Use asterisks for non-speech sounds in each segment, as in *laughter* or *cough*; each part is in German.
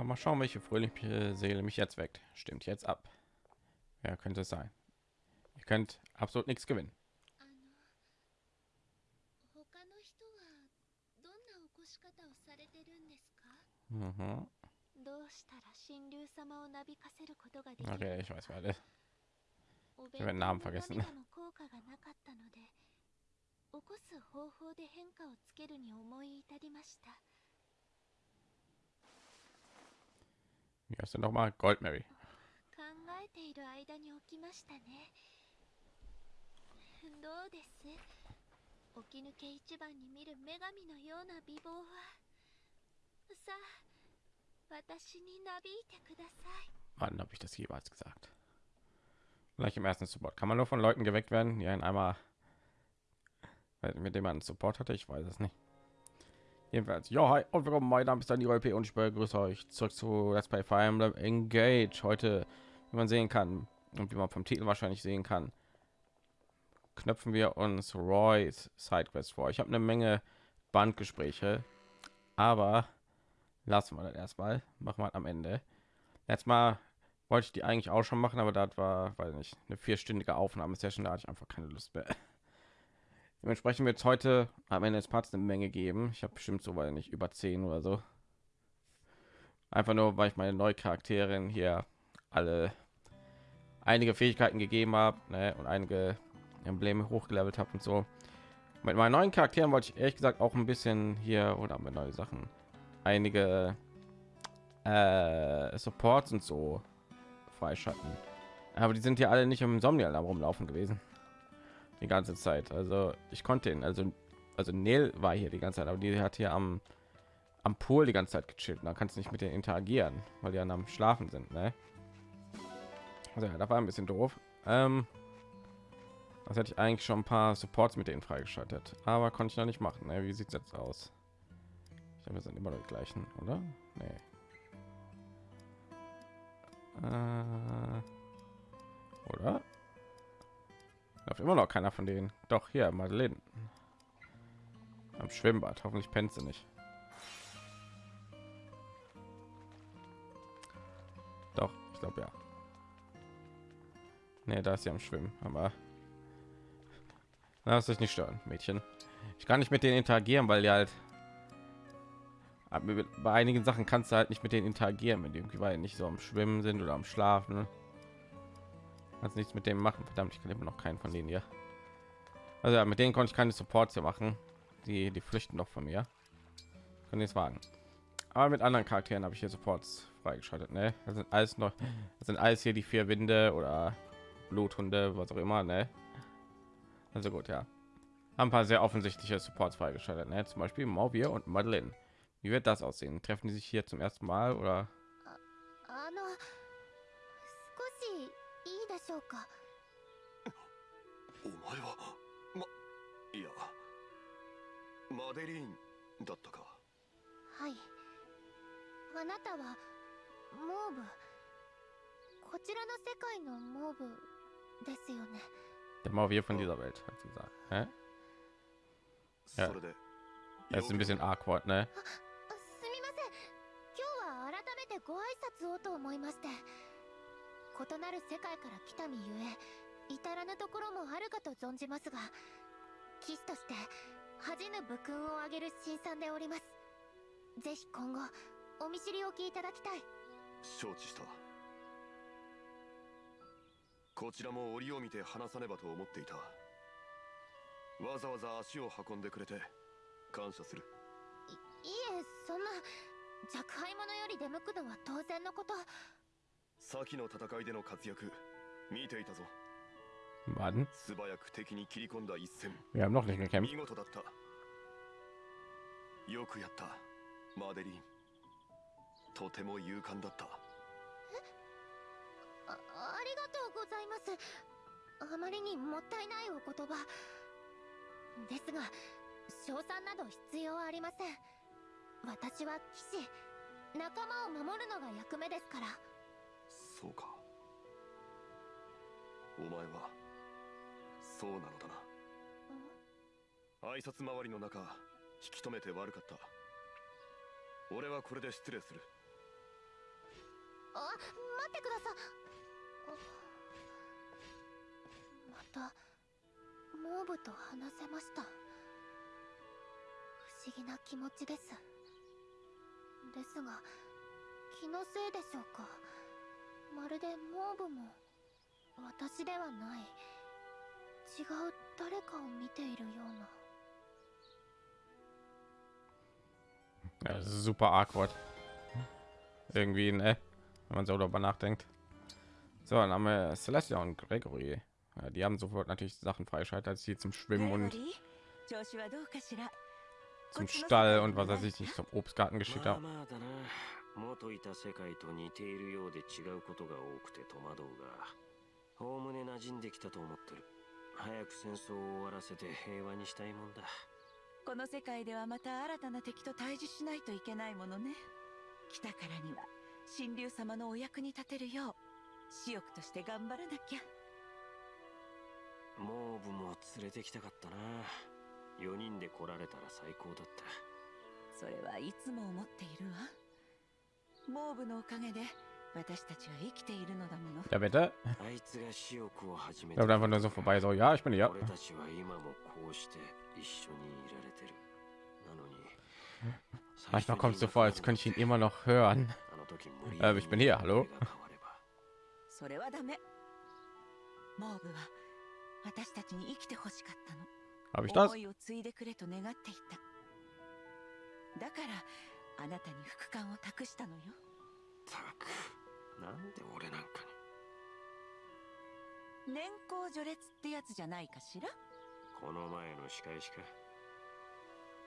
Ah, mal schauen, welche fröhliche Seele mich jetzt weckt. Stimmt jetzt ab. Wer könnte es sein? Ihr könnt absolut nichts gewinnen. あの他の人はどんな起こし方をされてるんですか Mhm. どうしたら神竜様をなびかせることができる Okay, ich weiß wer das. お Ich habe den Namen 弁当の vergessen. 涙の効果がなかったので起こす方法で変化をつけるに思い至りました *laughs* *laughs* Wie heißt denn nochmal? Gold Mary. Wann habe ich das jeweils gesagt? Gleich im ersten Support. Kann man nur von Leuten geweckt werden, die einen einmal mit dem man Support hatte? Ich weiß es nicht. Jedenfalls, ja, hi und willkommen, mein Name ist Daniel P. und ich begrüße euch zurück zu Let's Play Fire Emblem Engage. Heute, wie man sehen kann und wie man vom Titel wahrscheinlich sehen kann, knöpfen wir uns Roy's Sidequest vor. Ich habe eine Menge Bandgespräche, aber lassen wir das erstmal. Machen wir am Ende. Letztes Mal wollte ich die eigentlich auch schon machen, aber das war, weil nicht eine vierstündige Aufnahmesession, da hatte ich einfach keine Lust mehr. Dementsprechend wird es heute am Ende des Parts eine Menge geben. Ich habe bestimmt so, weil nicht über zehn oder so. Einfach nur, weil ich meine neue Charakterin hier alle einige Fähigkeiten gegeben habe ne, und einige Embleme hochgelevelt habe und so. Mit meinen neuen Charakteren wollte ich ehrlich gesagt auch ein bisschen hier oder mit neue Sachen einige äh, Supports und so freischalten. Aber die sind ja alle nicht im Somnialarm rumlaufen gewesen. Die ganze Zeit. Also ich konnte ihn, also also Neil war hier die ganze Zeit, aber die hat hier am am Pool die ganze Zeit gechillt. Da kannst du nicht mit denen interagieren, weil die dann am Schlafen sind. Ne? Also ja, das war ein bisschen doof. Ähm, das hätte ich eigentlich schon ein paar Supports mit denen freigeschaltet, aber konnte ich noch nicht machen. Ne? Wie sieht es jetzt aus? Ich glaube, wir sind immer noch die gleichen, oder? Nee. Äh, oder? Läuft immer noch keiner von denen. Doch hier, Madeleine. Am Schwimmbad. Hoffentlich pennt sie nicht. Doch, ich glaube ja. Nee, da ist sie am Schwimmen, aber lass dich nicht stören, Mädchen. Ich kann nicht mit denen interagieren, weil die halt bei einigen Sachen kannst du halt nicht mit denen interagieren, wenn die irgendwie nicht so am Schwimmen sind oder am Schlafen. Kannst nichts mit dem machen. Verdammt, ich kann immer noch keinen von denen hier. Also ja, mit denen konnte ich keine Supports hier machen. Die, die flüchten doch von mir. Können jetzt wagen. Aber mit anderen Charakteren habe ich hier Supports freigeschaltet. Ne? Das sind alles noch, das sind alles hier die vier Winde oder Bluthunde, was auch immer. Ne? Also gut, ja. Haben ein paar sehr offensichtliche Supports freigeschaltet. Ne? Zum Beispiel Mauvier und Madeleine. Wie wird das aussehen? Treffen die sich hier zum ersten Mal oder? うか。お前はまいやマデリーンだったか。はい。あなたはモーブ。こちらの世界のモーブですよね。Der Mauvier von dieser Welt, hat sie gesagt. Hä? いやそれで Das ist ein bisschen awkward, ne? あすみません。今日は改めてご挨拶をと思いまして異なる世界から来た身ゆえ至らぬところもあるかと存じますが騎士として恥じぬ武勲をあげる新参でおります。ぜひ今後お見知りおきいただきたい。承知した。こちらも折を見て話さねばと思っていた。わざわざ足を運んでくれて感謝する。いいえそんな若輩者より出向くのは当然のこと先の戦いでの活躍見ていたぞ Warten. Wir haben noch nicht gekämpft. そうか。お前はそうなのだな。挨拶回りの中引き止めて悪かった。俺はこれで失礼する。あ待ってくださまたモーブと話せました。不思議な気持ちです。ですが気のせいでしょうか。まるでモーブも私ではない違う誰かを見ているような Ja, das ist super awkward. Irgendwie, ne? Wenn man so darüber nachdenkt. So, dann haben wir Celestia und Gregory. Ja, die haben sofort natürlich Sachen freischaltet, als sie zum Schwimmen und 調子はどうかしら zum Stall und was weiß ich nicht zum Obstgarten geschickt まあ haben. 元いた世界と似ているようで違うことが多くて戸惑うがおおむね馴染んできたと思ってる。早く戦争を終わらせて平和にしたいもんだ。この世界ではまた新たな敵と対峙しないといけないものね。来たからには神竜様のお役に立てるよう私欲として頑張らなきゃ。モーブも連れてきたかったな。4人で来られたら最高だった。それはいつも思っているわモーブのおかげで私たちは生きているのだもの Ja, bitte. あいつが私欲を始め Ich glaube einfach nur so vorbei, so, ja, ich bin hier. 俺たちは今もこうして一緒にいられてるなのに Manchmal kommt so vor, als könnte ich ihn immer noch hören. Äh, ich bin hier, hallo? それはダメモーブは私たちに生きてほしかったの Habe ich das? 思いを継いでくれと願っていただからあなたに副官を託したのよ。たく。なんで俺なんか年功序列ってやつじゃないかしら？にこの前の仕返しか。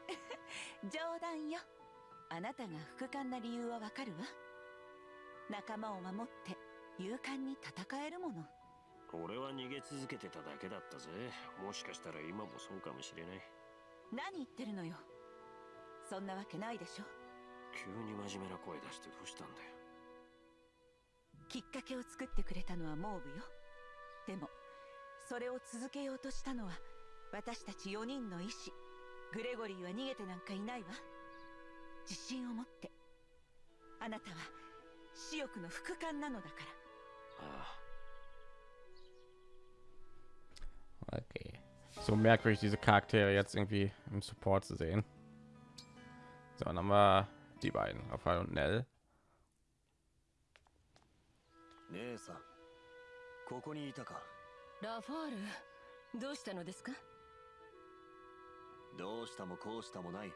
*laughs* 冗談よ。あなたが副官な理由はわかるわ。仲間を守って勇敢に戦えるもの。俺は逃げ続けてただけだったぜ。もしかしたら今もそうかもしれない。何言ってるのよ。そんなわけないでしょ急に真面目な声出してどうしたんだよ。きっかけを作ってくれたのはモーブよ。でもそれを続けようとしたのは私たち4人の意志グレゴリーは逃げてなんかいないわ。自信を持って。あなたは私欲の副官なのだから。あ Okay. So merkwürdig, diese Charaktere jetzt irgendwie im Support zu sehen. So, dann haben wir die beiden, Raphael und Nell. 姉さんここにいたかラファールどうしたのですかどうしたもこうしたもない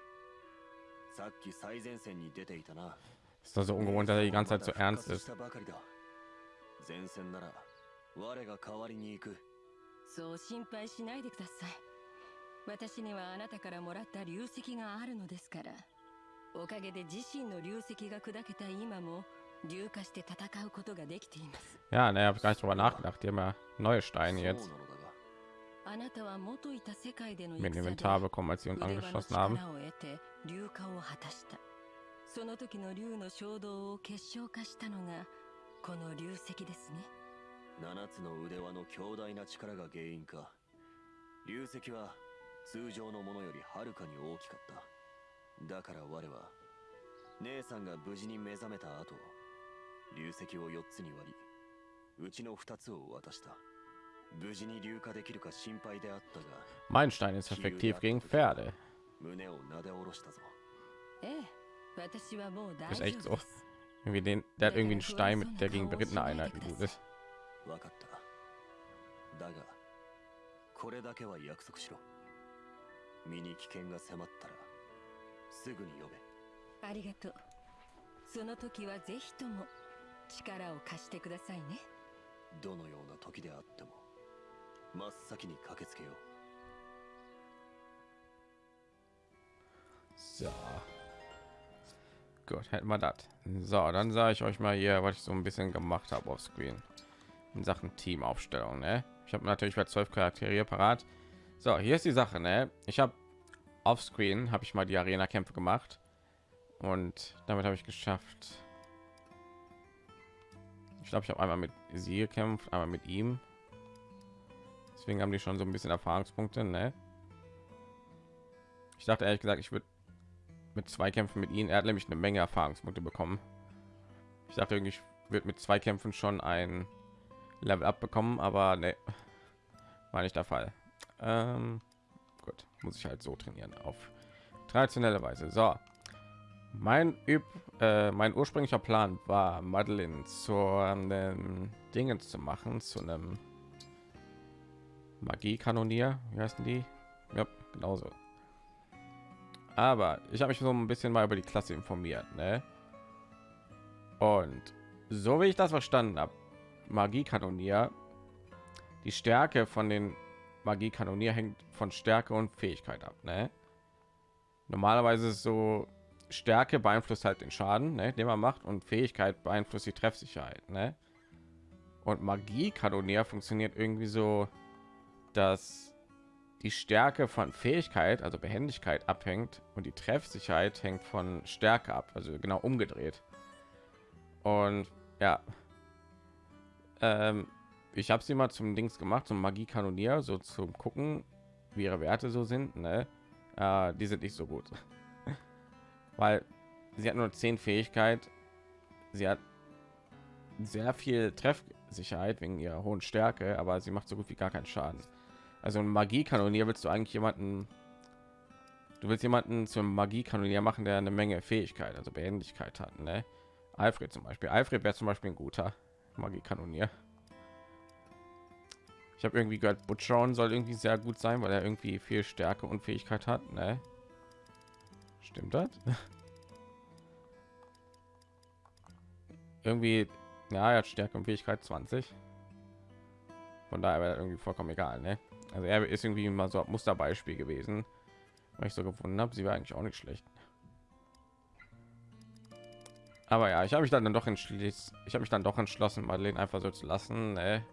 さっき最前線に出ていたな Ist so ungewohnt, dass er die ganze Zeit so ernst ist. したばかりだ前線なら我が代わりに行くそう心配しないでください私にはあなたからもらった流石があるのですからおかげで自身の流石が砕けた今も硫化して戦うことができています。Ja, ne, habe ich gar nicht drüber nachgedacht. Haben ja neue Steine jetzt. なのだがあなたは元いた世界での mit dem 戦で Inventar bekommen, als sie uns 腕輪の angeschlossen haben. 力を得て硫化を果たしたその時の竜の衝動を結晶化したのがこの流石ですね。7つの腕輪の強大な力が原因か。流石は通常のものよりはるかに大きかっただから我は姉さんが無事に目覚めた後流石を4つに割りうちの2つを渡した無事に硫化できるか心配であったが Mein Stein ist effektiv gegen Pferde. 胸をなで下ろしたぞええ私はもう大丈夫 so. です Irgendwie den, der hat irgendwie einen Stein, mit der gegen berittene Einheiten gut ist. 分かっただがこれだけは約束しろ身に危険が迫ったらすぐに呼べありがとうその時はぜひとも力を貸してくださいねどのような時であっても真っ先に駆けつけよう So. Gut, hätten wir das. So, dann sage ich euch mal hier, was ich so ein bisschen gemacht habe auf Screen in Sachen Teamaufstellung. Ne? Ich habe natürlich bei zwölf Charaktere hier parat. So, hier ist die Sache. Ne? Ich habe auf Screen habe ich mal die Arena-Kämpfe gemacht und damit habe ich geschafft. Ich glaube, ich habe einmal mit sie gekämpft, einmal mit ihm. Deswegen haben die schon so ein bisschen Erfahrungspunkte. Ne? Ich dachte ehrlich gesagt, ich würde mit zwei Kämpfen mit ihnen. Er hat nämlich eine Menge Erfahrungspunkte bekommen. Ich dachte irgendwie, ich wird mit zwei Kämpfen schon ein Level up bekommen, aber ne, war nicht der Fall. Ähm, gut, muss ich halt so trainieren auf traditionelle Weise. So, mein Üb äh, mein ursprünglicher Plan war, Madeline zu ähm, Dingen zu machen, zu einem Magie-Kanonier. Wie heißen die? Ja, genauso. Aber ich habe mich so ein bisschen mal über die Klasse informiert, ne? Und so wie ich das verstanden habe, Magie-Kanonier, die Stärke von den Magie-Kanonier hängt von Stärke und Fähigkeit ab, ne? Normalerweise ist so Stärke beeinflusst halt den Schaden, ne, den man macht, und Fähigkeit beeinflusst die Treffsicherheit. Ne? Und Magie-Kanonier funktioniert irgendwie so, dass die Stärke von Fähigkeit, also Behendigkeit, abhängt und die Treffsicherheit hängt von Stärke ab, also genau umgedreht. Und ja, ähm, ich habe sie mal zum Dings gemacht, zum Magie-Kanonier, so zum gucken, wie ihre Werte so sind. Ne? Äh, die sind nicht so gut *laughs* weil sie hat nur 10 Fähigkeit. Sie hat sehr viel Treffsicherheit wegen ihrer hohen Stärke, aber sie macht so gut wie gar keinen Schaden. Also ein Magie-Kanonier willst du eigentlich jemanden Du willst jemanden zum Magie-Kanonier machen, der eine Menge Fähigkeit, also Behendigkeit hat, ne? Alfred zum Beispiel. Alfred wäre zum Beispiel ein guter Magie-Kanonier. Ich habe irgendwie gehört, Butchron soll irgendwie sehr gut sein, weil er irgendwie viel Stärke und Fähigkeit hat, ne? Stimmt das? *laughs* irgendwie, ja, er hat Stärke und Fähigkeit 20. Von daher wäre irgendwie vollkommen egal, ne? Also er ist irgendwie mal so ein Musterbeispiel gewesen, weil ich so gefunden habe, sie war eigentlich auch nicht schlecht. Aber ja, ich habe mich dann doch entschließt, ich habe mich dann doch entschlossen, Madeleine einfach so zu lassen. Ne?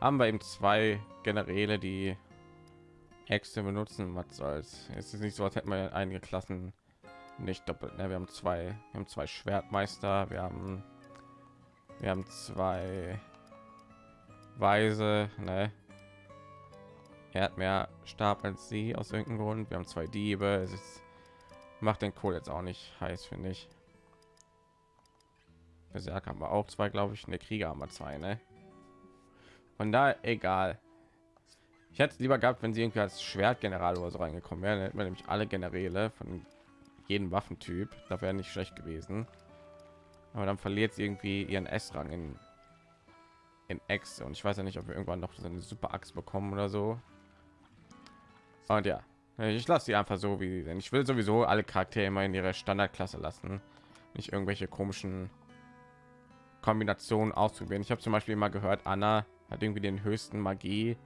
Haben wir eben zwei Generäle, die Äxte benutzen, was soll's. Es ist nicht so, als hätten wir einige Klassen nicht doppelt. Ne? Wir haben zwei, wir haben zwei Schwertmeister, wir haben, wir haben zwei Weise. Ne? Er hat mehr Stab als sie aus irgendeinem Grund. Wir haben zwei Diebe. Es ist, macht den Kohl jetzt auch nicht heiß, finde ich. Berserk haben wir auch zwei, glaube ich. Eine Krieger haben wir zwei, ne? Von da egal. Ich hätte lieber gehabt, wenn sie irgendwie als Schwertgeneral oder so reingekommen wären, hätten wir nämlich alle Generäle von jeden Waffentyp. Da wäre nicht schlecht gewesen. Aber dann verliert sie irgendwie ihren S-Rang in in X und ich weiß ja nicht, ob wir irgendwann noch so eine super Axt bekommen oder so. Und ja, ich lasse sie einfach so wie denn ich will sowieso alle Charaktere immer in ihrer Standardklasse lassen, nicht irgendwelche komischen Kombinationen auszuprobieren. Ich habe zum Beispiel mal gehört, Anna hat irgendwie den höchsten Magie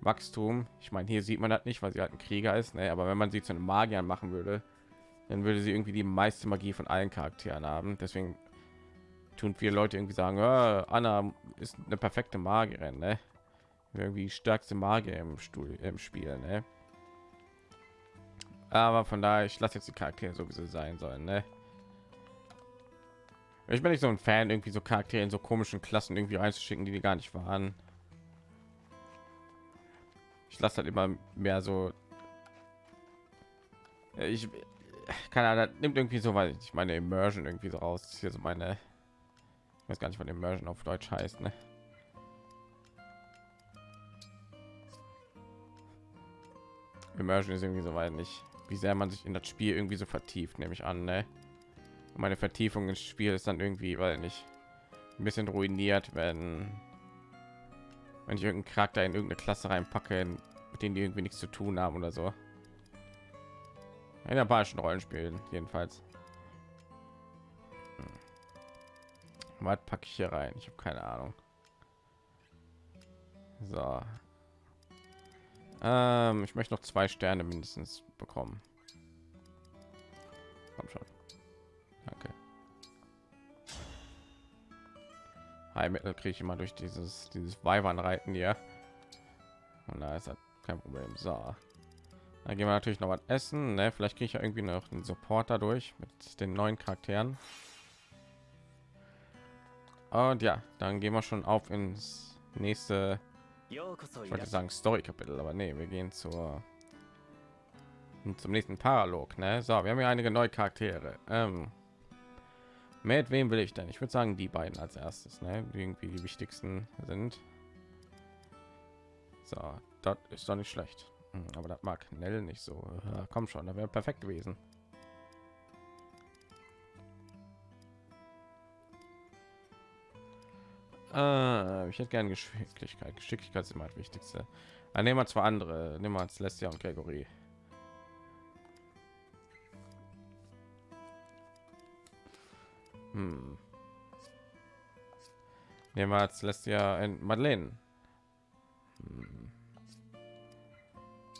Wachstum. Ich meine, hier sieht man das nicht, weil sie halt ein Krieger ist, ne? aber wenn man sie zu einem Magier machen würde, dann würde sie irgendwie die meiste Magie von allen Charakteren haben. Deswegen tun viele Leute irgendwie sagen, oh, Anna ist eine perfekte Magierin, ne? irgendwie stärkste Magier im Stuhl im Spiel, ne? Aber von daher, ich lasse jetzt die Charaktere sowieso sein sollen, ne? Ich bin nicht so ein Fan, irgendwie so Charaktere in so komischen Klassen irgendwie reinzuschicken, die die gar nicht waren. Ich lasse halt immer mehr so. Ich keine Ahnung, nimmt irgendwie so, weil ich meine Immersion irgendwie so raus. Hier so meine, ich weiß gar nicht, was Immersion auf Deutsch heißt, ne? Immersion ist irgendwie so weit nicht, wie sehr man sich in das Spiel irgendwie so vertieft, nehme ich an, ne? Meine Vertiefung ins Spiel ist dann irgendwie, weil nicht ein bisschen ruiniert, wenn wenn ich irgendeinen Charakter in irgendeine Klasse reinpacke, mit denen die irgendwie nichts zu tun haben oder so. In japanischen Rollenspielen jedenfalls. Hm. Was packe ich hier rein? Ich habe keine Ahnung. So. Ähm, ich möchte noch zwei Sterne mindestens bekommen. Komm schon. Heilmittel kriege ich immer durch dieses dieses Weibernreiten hier. Und da ist das kein Problem. So. Dann gehen wir natürlich noch was essen. Ne? Vielleicht kriege ich ja irgendwie noch einen Supporter durch mit den neuen Charakteren. Und ja, dann gehen wir schon auf ins nächste, ich wollte sagen Story-Kapitel, aber nee, wir gehen zur zum nächsten Paralog. Ne? So, wir haben ja einige neue Charaktere. Ähm, Mit wem will ich denn? Ich würde sagen, die beiden als erstes, ne? Irgendwie die wichtigsten sind. So, das ist doch nicht schlecht. Hm, Aber das mag Nell nicht so. Ja, komm schon, da wäre perfekt gewesen. Äh, ich hätte gerne Geschicklichkeit. Geschicklichkeit ist immer das Wichtigste. Dann nehmen wir zwei andere. Nehmen wir Celestia und Gregory. Nehmen wir Celestia und Madeleine. Hm.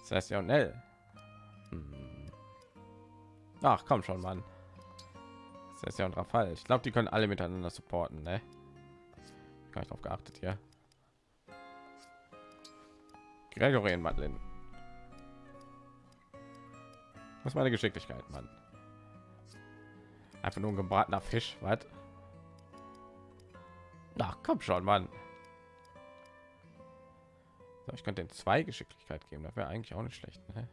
Celestia und Nell. Hm. Ach, komm schon, Mann. Celestia und Raphael. Ich glaube, die können alle miteinander supporten, ne? Gar nicht drauf geachtet hier. Gregory und Madeleine. Was meine Geschicklichkeit, Mann. Einfach nur ein gebratener Fisch, was? Ach, komm schon, Mann. So, ich könnte den zwei Geschicklichkeit geben, das wäre eigentlich auch nicht schlecht. Ne?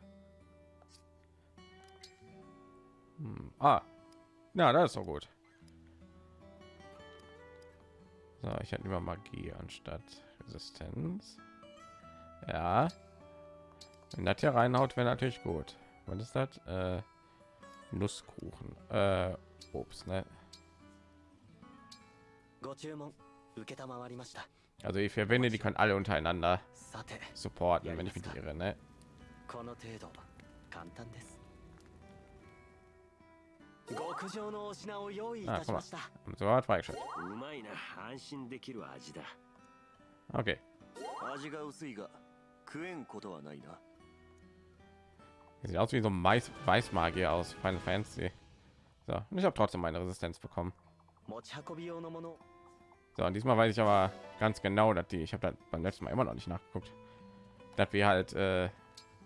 Hm. Ah, ja, das ist so gut. So, ich hätte lieber Magie anstatt Resistenz. Ja. Wenn das hier reinhaut, wäre natürlich gut. Was ist das? Äh, Nusskuchen. Äh, Obst, ne? Also ich verwende, die können alle untereinander supporten, wenn ich mit nicht irre, ne? Ah, guck. So hat freigeschaltet. Okay. Sieht aus wie so ein Mais Weißmagier aus Final Fantasy. So, und ich habe trotzdem meine Resistenz bekommen. 持ち運び用のもの So, und diesmal weiß ich aber ganz genau, dass die, ich habe da beim letzten Mal immer noch nicht nachgeguckt, dass wir halt äh,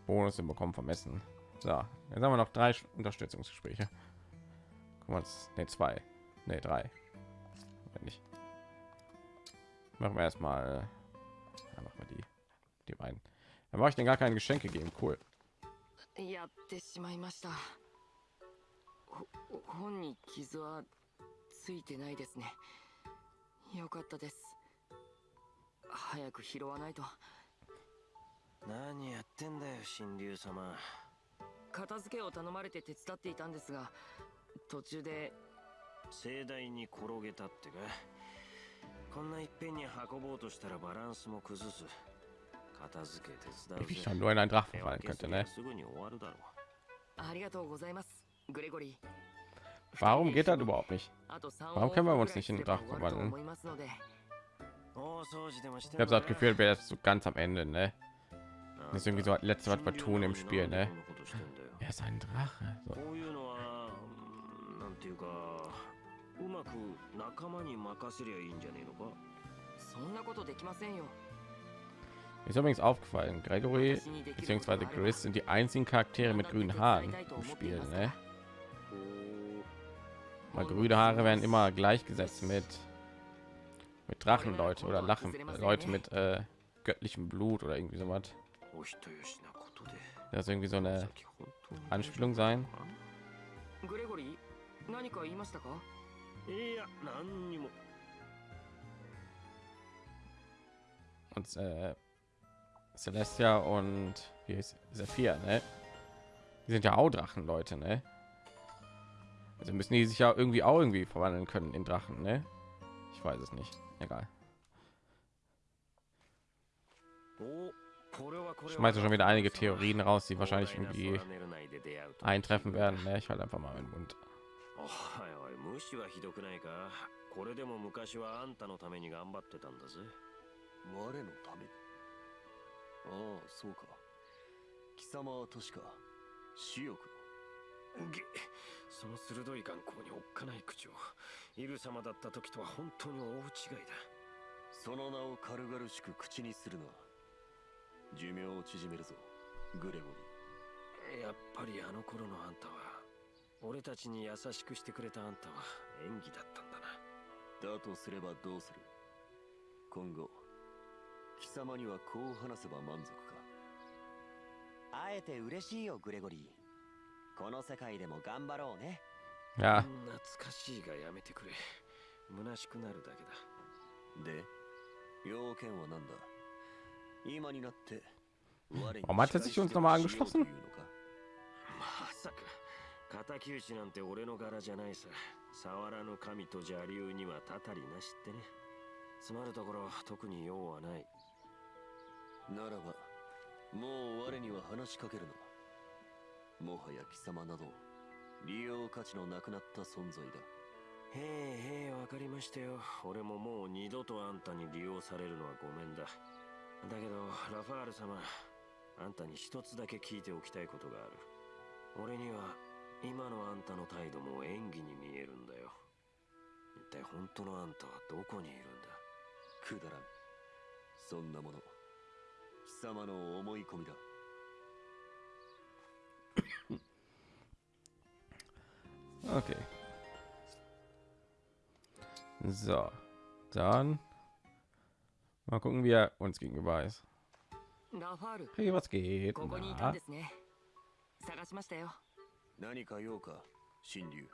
Bonus bekommen vom Essen. So, jetzt haben wir noch drei Sch- Unterstützungsgespräche. Gucken wir uns, ne zwei, ne drei, wenn nicht. Machen wir erstmal, ja, machen wir die, die beiden. Dann brauche ich den gar keine Geschenke geben, cool. やってしまいましたほ 本に傷はついてないですね。よかったです。早く拾わないと。何やってんだよ神竜様。片付けを頼まれて手伝っていたんですが途中で。盛大に転げたってか。こんないっぺんに運ぼうとしたらバランスも崩す。片付け手伝う schon nur in einen Drachen ありがとうございます Warum geht das überhaupt nicht? Warum können wir uns nicht in den Drachen verwandeln? Ich habe das Gefühl, wäre jetzt so ganz am Ende, ne? Das ist irgendwie so das letzte, was wir tun im Spiel, ne? Er ist ein Drache. So. Ist übrigens aufgefallen, Gregory bzw. Chris sind die einzigen Charaktere mit grünen Haaren im Spiel, ne? お Weil grüne Haare werden immer gleichgesetzt mit mit Drachenleute oder Lachen Leute mit äh, göttlichem Blut oder irgendwie sowas. お人よしなことで Das ist irgendwie so eine さっき本当に Anspielung sein. グレゴリー何か言いましたかいや何にも Und äh, Celestia und wie ist Sephir, ne? Die sind ja auch Drachenleute, ne? Also müssen die sich ja irgendwie auch irgendwie verwandeln können in Drachen, ne? Ich weiß es nicht. Egal. おこれはこれは Ich schmeiße schon wieder einige Theorien raus, die wahrscheinlich irgendwie eintreffen werden. Ne? Ich halte einfach mal meinen Mund. おいおい無視はひどくないかこれでも昔はあんたのために頑張ってたんだぜ我のためにああそうか貴様は確か死欲 げその鋭い眼光におっかない口をイル様だった時とは本当に大違いだ。その名を軽々しく口にするな寿命を縮めるぞグレゴリやっぱりあの頃のあんたは俺たちに優しくしてくれたあんたは演技だったんだな。ーだとすればどうする？今後貴様にはこう話せば満足か。会えて嬉しいよグレゴリーこの世界でも頑張ろうね。Ja, 懐かしいがやめてくれ。虚しくなるだけだ。で要件は何だ？今になって我に Warum hat er sich まさか。敵討ちなんて俺の柄じゃないさ。触らぬ神と邪竜にはたたりなしってね。つまるところ特に用はない。ならばもう我には話しかけるなもはや貴様など利用価値のなくなった存在だ。へえへえわかりましたよ。俺ももう二度とあんたに利用されるのはごめんだ。だけどラファール様あんたに一つだけ聞いておきたいことがある。俺には今のあんたの態度も演技に見えるんだよ。一体本当のあんたはどこにいるんだ？くだらん。そんなもの貴様の思い込みだ okay. So, dann mal gucken, wie er uns gegenüber ist. ラファール Hey, was geht? ここにいたん Na? ですね探しましたよ何か用か神竜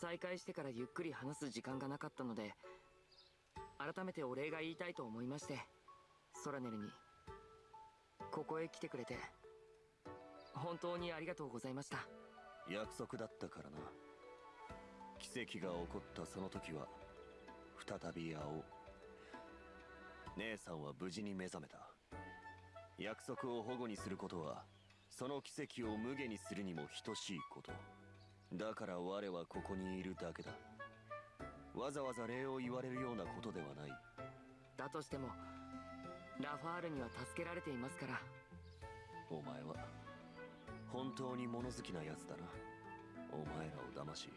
再会してからゆっくり話す時間がなかったので改めてお礼が言いたいと思いましてソラネルにここへ来てくれて本当にありがとうございました約束だったからな奇跡が起こったその時は再び会おう。姉さんは無事に目覚めた。約束を保護にすることはその奇跡を無下にするにも等しいこと。だから我はここにいるだけだ。わざわざ礼を言われるようなことではない。だとしてもラファールには助けられていますから。お前は本当に物好きなやつだな。お前らを騙し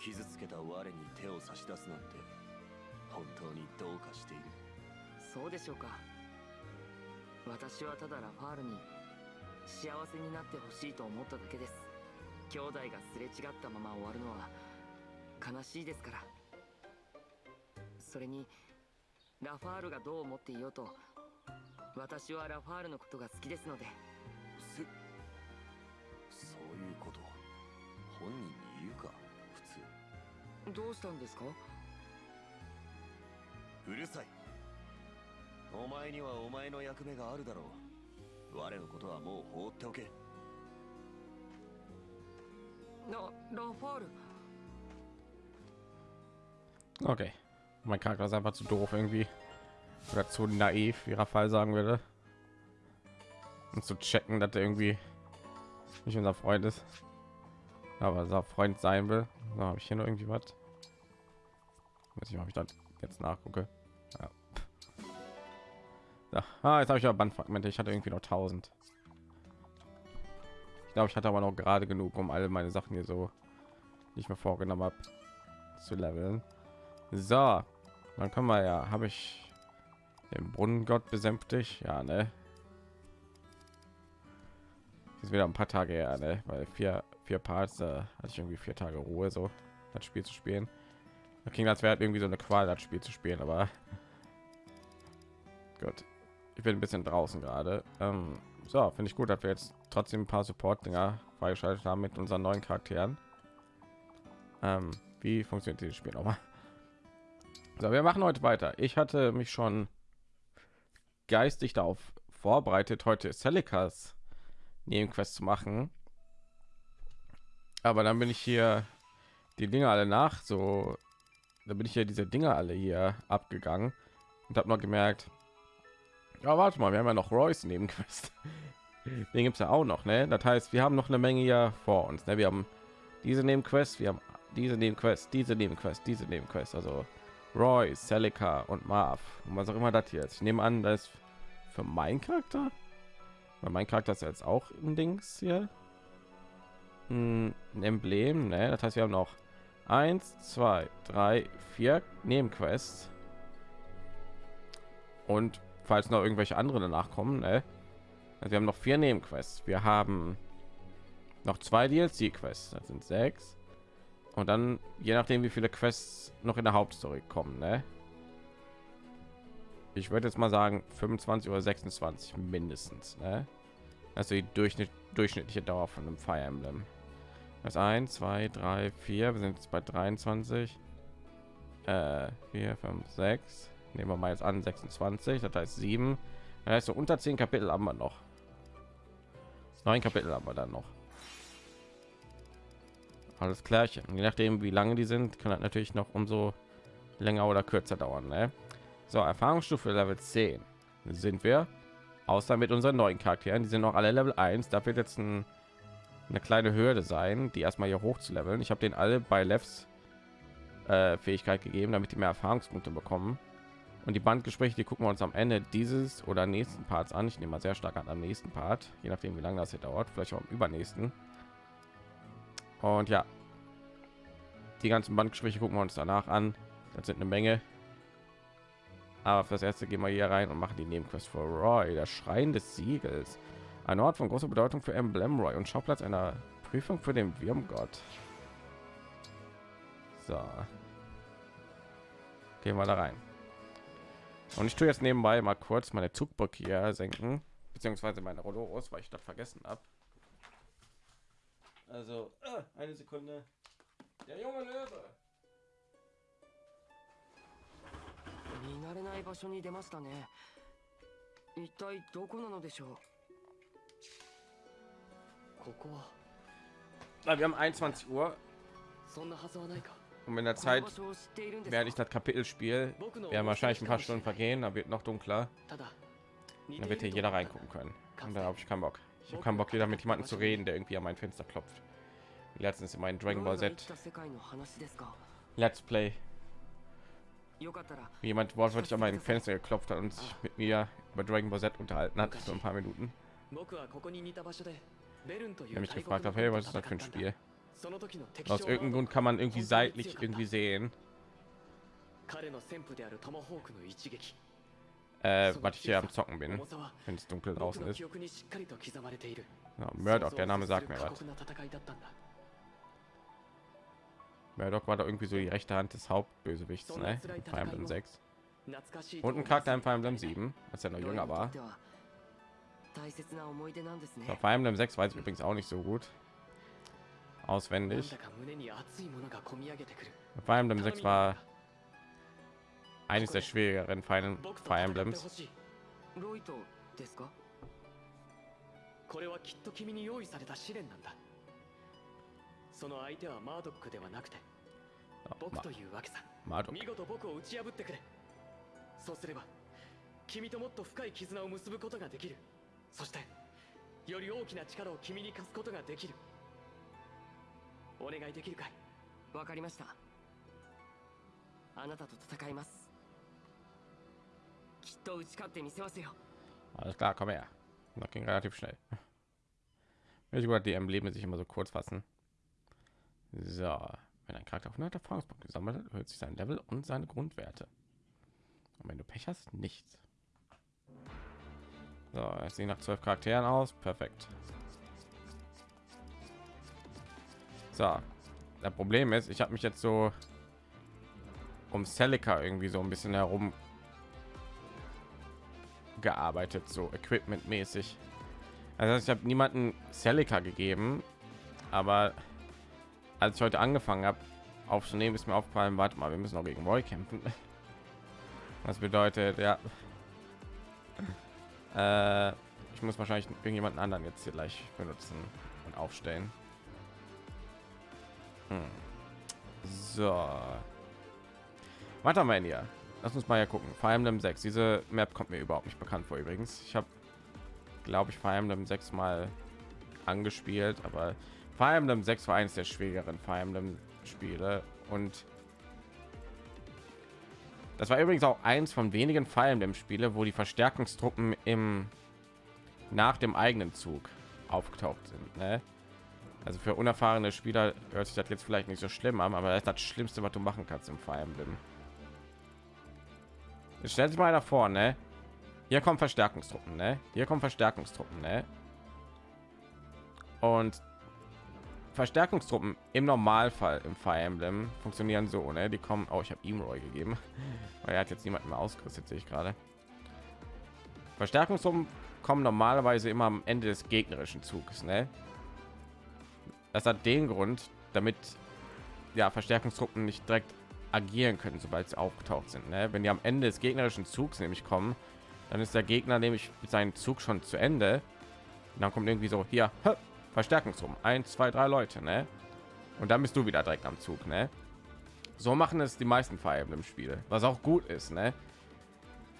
傷つけた我に手を差し出すなんて本当にどうかしている。そうでしょうか。私はただラファールに幸せになってほしいと思っただけです。兄弟がすれ違ったまま終わるのは悲しいですから。それにラファールがどう思っていようと私はラファールのことが好きですので。すそういうこと本人に言うかどうしたんですかうるさいお前にはお前の役目があるだろう我のことはもう放っておけララファール Okay. Mein Charakter ist einfach zu doof irgendwie. Oder zu naiv, wie Raphael sagen würde. Um zu checken, dass er irgendwie nicht unser Freund ist. Aber unser Freund sein will. So, habe ich hier noch irgendwie was? Weiß ich, ob ich das jetzt nachgucke. Ja. So. Ah, jetzt habe ich aber Bandfragmente. Ich hatte irgendwie noch 1000. Ich glaube, ich hatte aber noch gerade genug, um alle meine Sachen hier so, ich mir vorgenommen habe, zu leveln. So, dann können wir ja, habe ich den Brunnengott besänftigt, ja, ne? Ist wieder ein paar Tage her, ne? Weil vier, vier Parts, da hatte ich irgendwie vier Tage Ruhe, so das Spiel zu spielen. Da ging das wäre irgendwie so eine Qual, das Spiel zu spielen, aber gut. Ich bin ein bisschen draußen gerade. Ähm, so, finde ich gut, dass wir jetzt trotzdem ein paar Support-Dinger freigeschaltet haben mit unseren neuen Charakteren. Ähm, wie funktioniert dieses Spiel nochmal? So, wir machen heute weiter. Ich hatte mich schon geistig darauf vorbereitet, heute Celikas Nebenquest zu machen. Aber dann bin ich hier die Dinge alle nach, so da bin ich hier diese Dinge alle hier abgegangen und habe noch gemerkt, ja, warte mal, wir haben ja noch Royce Nebenquest. *laughs* Den gibt es ja auch noch, ne? Das heißt, wir haben noch eine Menge hier vor uns. Ne? Wir haben diese Nebenquest, wir haben diese Nebenquest, diese Nebenquest, diese Nebenquest, also Roy, Celica und Marv und was auch immer das ist. Ich nehme an, das für meinen Charakter, weil mein Charakter ist jetzt auch im Dings hier ein Emblem. Ne? Das heißt, wir haben noch eins, zwei, drei, vier Nebenquests und falls noch irgendwelche andere danach kommen, ne? also wir haben noch vier Nebenquests. Wir haben noch zwei DLC-Quests, das sind sechs. Und dann, je nachdem, wie viele Quests noch in der Hauptstory kommen, ne? Ich würde jetzt mal sagen 25 oder 26 mindestens, ne? Also die Durchschnitt, durchschnittliche Dauer von einem Fire Emblem. Das 1, 2, 3, 4. Wir sind jetzt bei 23. Äh, 4, 5, 6. Nehmen wir mal jetzt an 26. Das heißt 7. Das heißt so unter 10 Kapitel haben wir noch. Neun Kapitel haben wir dann noch. Alles klar. Je nachdem, wie lange die sind, kann das natürlich noch umso länger oder kürzer dauern. Ne? So, Erfahrungsstufe Level 10 sind wir. Außer mit unseren neuen Charakteren. Die sind noch alle Level 1. Da wird jetzt ein, eine kleine Hürde sein, die erstmal hier hoch zu leveln. Ich habe den alle bei Levs äh, Fähigkeit gegeben, damit die mehr Erfahrungspunkte bekommen. Und die Bandgespräche, die gucken wir uns am Ende dieses oder nächsten Parts an. Ich nehme mal sehr stark an am nächsten Part, je nachdem, wie lange das hier dauert. Vielleicht auch im übernächsten. Und ja, die ganzen Bandgespräche gucken wir uns danach an. Das sind eine Menge. Aber für das erste gehen wir hier rein und machen die Nebenquest für Roy, der Schrein des Siegels. Ein Ort von großer Bedeutung für Emblem Roy und Schauplatz einer Prüfung für den Wirmgott. So. Gehen wir da rein. Und ich tue jetzt nebenbei mal kurz meine Zugbrücke hier senken, beziehungsweise meine Rollos, weil ich das vergessen habe. Also, äh, eine Sekunde. Der junge Löwe. 見慣れない場所に出ましたね一体どこなのでしょうここは na, wir haben 21 Uhr. Und in der Zeit werde ich das Kapitel spielen. Wir wahrscheinlich ein paar Stunden vergehen, dann wird noch dunkler. Dann wird hier jeder reingucken können. Und da habe ich keinen Bock. Ich habe keinen Bock, wieder mit jemandem zu reden, der irgendwie an mein Fenster klopft. Letztens in meinem Dragon Ball Z Let's Play. Jemand wortwörtlich an meinem Fenster geklopft hat und sich mit mir über Dragon Ball Z unterhalten hat für ein paar Minuten der mich gefragt hat, hey, was ist das für ein Spiel? Aus irgendeinem Grund kann man irgendwie seitlich irgendwie sehen. Äh, was ich hier am Zocken bin, wenn es dunkel draußen ist. Ja, Murdoch, der Name sagt mir was. Murdoch war da irgendwie so die rechte Hand des Hauptbösewichts, ne? In Fire Emblem 6. Und ein Charakter in Fire Emblem 7, als er noch jünger war. 大切な思い出なんですね Bei Fire Emblem 6 weiß ich übrigens auch nicht so gut. Auswendig. Fire Emblem 6 war 頼 eines der schwierigeren Fire, Fire Emblems. これはきっと君に用意された試練なんだその相手はマードックではなくて僕というわけさ.見事僕を打ち破ってくれそうすれば君ともっと深い絆を結ぶことができるそしてより大きな力を君に貸すことができるお願いできるかいわかりましたあなたと戦いますきっと打ち勝ってみせますよ Alles klar, komm her. Das ging relativ schnell. Ich wollte die Embleme sich immer so kurz fassen. So, wenn ein Charakter 100 Erfahrungspunkte gesammelt hat, erhöht sich sein Level und seine Grundwerte. Und wenn du Pech hast, nichts. So, es sieht nach zwölf Charakteren aus. Perfekt. So, das Problem ist, ich habe mich jetzt so um Celica irgendwie so ein bisschen herum gearbeitet, so Equipment mäßig. Also ich habe niemanden Celica gegeben, aber als ich heute angefangen habe aufzunehmen, ist mir aufgefallen, warte mal, wir müssen auch gegen Roy kämpfen. *laughs* Das bedeutet, ja, äh, ich muss wahrscheinlich irgendjemanden anderen jetzt hier gleich benutzen und aufstellen. Hm. So, was haben wir denn hier? Lass uns mal ja gucken. Fire Emblem 6. Diese Map kommt mir überhaupt nicht bekannt vor übrigens. Ich habe, glaube ich, Fire Emblem 6 mal angespielt, aber Fire Emblem 6 war eines der schwierigeren Fire Emblem Spiele und das war übrigens auch eins von wenigen Fire Emblem Spiele, wo die Verstärkungstruppen im nach dem eigenen Zug aufgetaucht sind. Ne? Also für unerfahrene Spieler hört sich das jetzt vielleicht nicht so schlimm an, aber das ist das Schlimmste, was du machen kannst im Fire Emblem. Stellt sich mal davor, ne? Hier kommen Verstärkungstruppen, ne? Hier kommen Verstärkungstruppen, ne? Und Verstärkungstruppen im Normalfall im Fire Emblem funktionieren so, ne? Die kommen. Oh, ich habe ihm Roy gegeben, *laughs* weil er hat jetzt niemanden mehr ausgerüstet, sehe ich gerade. Verstärkungstruppen kommen normalerweise immer am Ende des gegnerischen Zuges, ne? das hat den Grund, damit ja Verstärkungstruppen nicht direkt agieren können, sobald sie aufgetaucht sind. Ne? Wenn die am Ende des gegnerischen Zugs nämlich kommen, dann ist der Gegner nämlich mit seinem Zug schon zu Ende. Und dann kommt irgendwie so hier Verstärkungstruppen, ein, zwei, drei Leute, ne? Und dann bist du wieder direkt am Zug, ne? So machen es die meisten Fire Emblem Spiele, was auch gut ist, ne?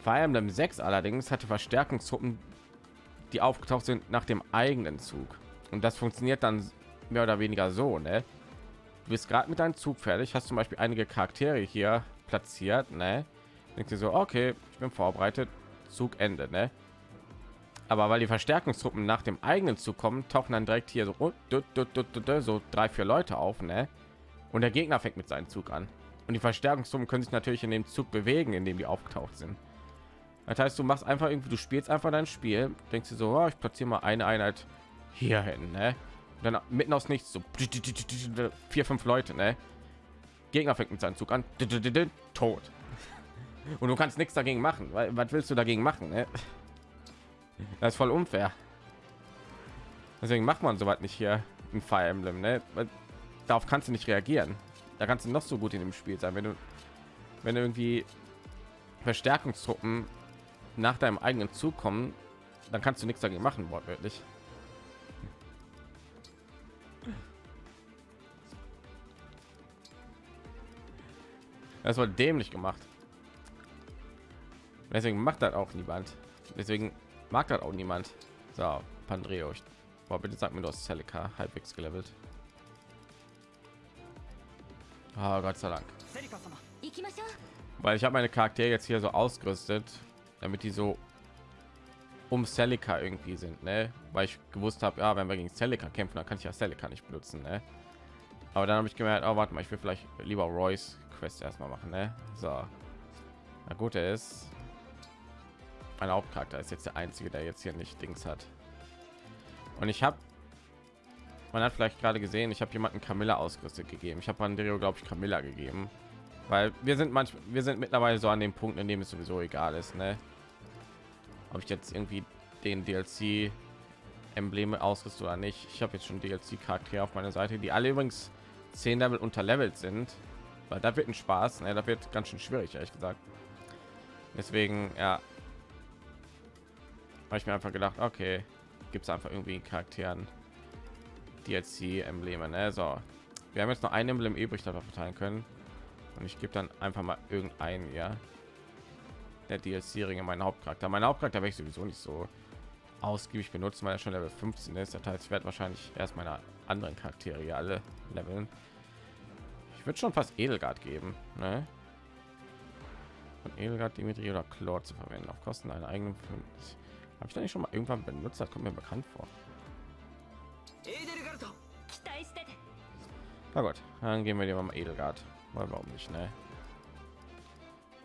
Fire Emblem 6 allerdings hatte Verstärkungstruppen, die aufgetaucht sind nach dem eigenen Zug. Und das funktioniert dann mehr oder weniger so, ne? Du bist gerade mit deinem Zug fertig, hast zum Beispiel einige Charaktere hier platziert, ne? Denkst du so, okay, ich bin vorbereitet, Zug Ende, ne? Aber weil die Verstärkungstruppen nach dem eigenen Zug kommen, tauchen dann direkt hier so, so drei, vier Leute auf, ne? Und der Gegner fängt mit seinem Zug an. Und die Verstärkungstruppen können sich natürlich in dem Zug bewegen, in dem die aufgetaucht sind. Das heißt, du machst einfach irgendwie, du spielst einfach dein Spiel, denkst du so, oh, ich platziere mal eine Einheit hier hin, ne? Und dann mitten aus nichts so vier, fünf Leute, ne? Gegner fängt mit seinem Zug an, tot. Und du kannst nichts dagegen machen, weil was willst du dagegen machen, ne? Das ist voll unfair. Deswegen macht man soweit nicht hier ein Fire Emblem, ne? Darauf kannst du nicht reagieren. Da kannst du noch so gut in dem Spiel sein, wenn du wenn irgendwie Verstärkungstruppen nach deinem eigenen Zug kommen, dann kannst du nichts dagegen machen, wortwörtlich. Das war dämlich gemacht. Deswegen macht das auch niemand. Deswegen mag das auch niemand. So, Pandreo, ich, boah, bitte sag mir, du hast Celica halbwegs gelevelt. Oh, Gott sei Dank. Weil ich habe meine Charaktere jetzt hier so ausgerüstet, damit die so um Celica irgendwie sind, ne? Weil ich gewusst habe, ja, wenn wir gegen Celica kämpfen, dann kann ich ja Celica nicht benutzen, ne? Aber dann habe ich gemerkt, oh, warte mal, ich will vielleicht lieber Royce Quest erstmal machen, ne? So. Na gut, er ist mein Hauptcharakter ist jetzt der einzige, der jetzt hier nicht Dings hat. Und ich habe man hat vielleicht gerade gesehen, ich habe jemanden Camilla ausgerüstet gegeben. Ich habe Andrea, glaube ich, Camilla gegeben, weil wir sind manchmal, wir sind mittlerweile so an dem Punkt, in dem es sowieso egal ist, ne? Ob ich jetzt irgendwie den DLC Embleme ausrüste oder nicht. Ich habe jetzt schon DLC Charaktere auf meiner Seite, die alle übrigens 10 Level unterlevelt sind, weil da wird ein Spaß, ne? Da wird ganz schön schwierig, ehrlich gesagt. Deswegen, ja, habe ich mir einfach gedacht, okay, gibt es einfach irgendwie Charakteren DLC Embleme, ne? So, wir haben jetzt noch ein Emblem übrig, wir verteilen können. Und ich gebe dann einfach mal irgendeinen, ja. Der DLC-Ringe, mein Hauptcharakter. Mein Hauptcharakter werde ich sowieso nicht so ausgiebig benutzen, weil er schon Level 15 ist. Das heißt, ich werde wahrscheinlich erst meine anderen Charaktere alle leveln. Ich würde schon fast Edelgard geben, ne? Von Edelgard, Dimitri oder Chlor zu verwenden auf Kosten einer eigenen. Habe ich da nicht schon mal irgendwann benutzt? Das kommt mir bekannt vor. Na gut, dann gehen wir dir mal Edelgard. Weil warum nicht, ne?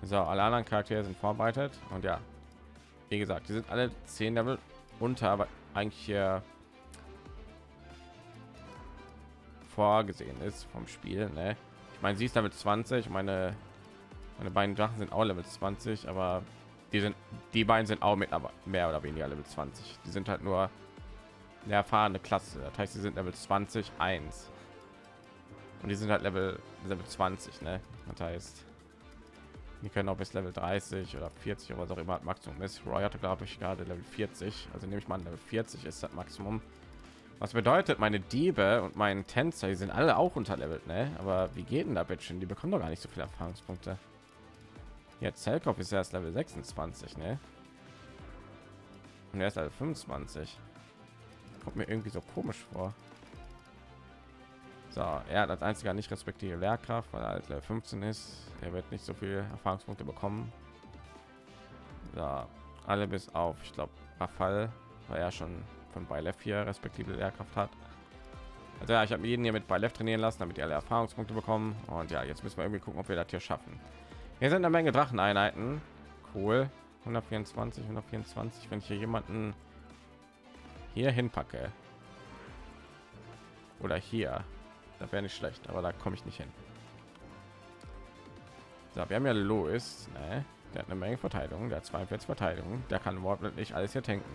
So, alle anderen Charaktere sind vorbereitet und ja, wie gesagt, die sind alle 10 Level unter, aber eigentlich hier vorgesehen ist vom Spiel. Ne? Ich meine, sie ist damit 20. Meine meine beiden Drachen sind auch Level 20, aber die sind die beiden sind auch mit aber mehr oder weniger Level 20. Die sind halt nur eine erfahrene Klasse. Das heißt, sie sind Level 20 1 und die sind halt Level Level 20. Ne? Das heißt, die können auch bis Level 30 oder 40 oder was auch immer Maximum ist. Roy hatte glaube ich gerade Level 40, also nehme ich mal Level 40 ist das Maximum. Was bedeutet, meine Diebe und meinen Tänzer, die sind alle auch unterlevelt, ne? Aber wie geht denn da bitte Die bekommen doch gar nicht so viele Erfahrungspunkte. Jetzt Zellkopf ist erst Level 26, ne? Und er ist Level 25. Kommt mir irgendwie so komisch vor. So, er hat als einziger nicht respektive Lehrkraft, weil er als Level 15 ist. Er wird nicht so viele Erfahrungspunkte bekommen. So, alle bis auf, ich glaube, Rafal, weil er schon von Beilef hier respektive Lehrkraft hat. Also ja, ich habe jeden hier mit Beilef trainieren lassen, damit die alle Erfahrungspunkte bekommen. Und ja, jetzt müssen wir irgendwie gucken, ob wir das hier schaffen. Hier sind eine Menge Dracheneinheiten. Cool. 124, 124. Wenn ich hier jemanden hier hinpacke oder hier, da wäre nicht schlecht, aber da komme ich nicht hin. So, wir haben ja Louis, ne? der hat eine Menge Verteidigung, der hat 42 Verteidigung, der kann wortwörtlich alles hier tanken.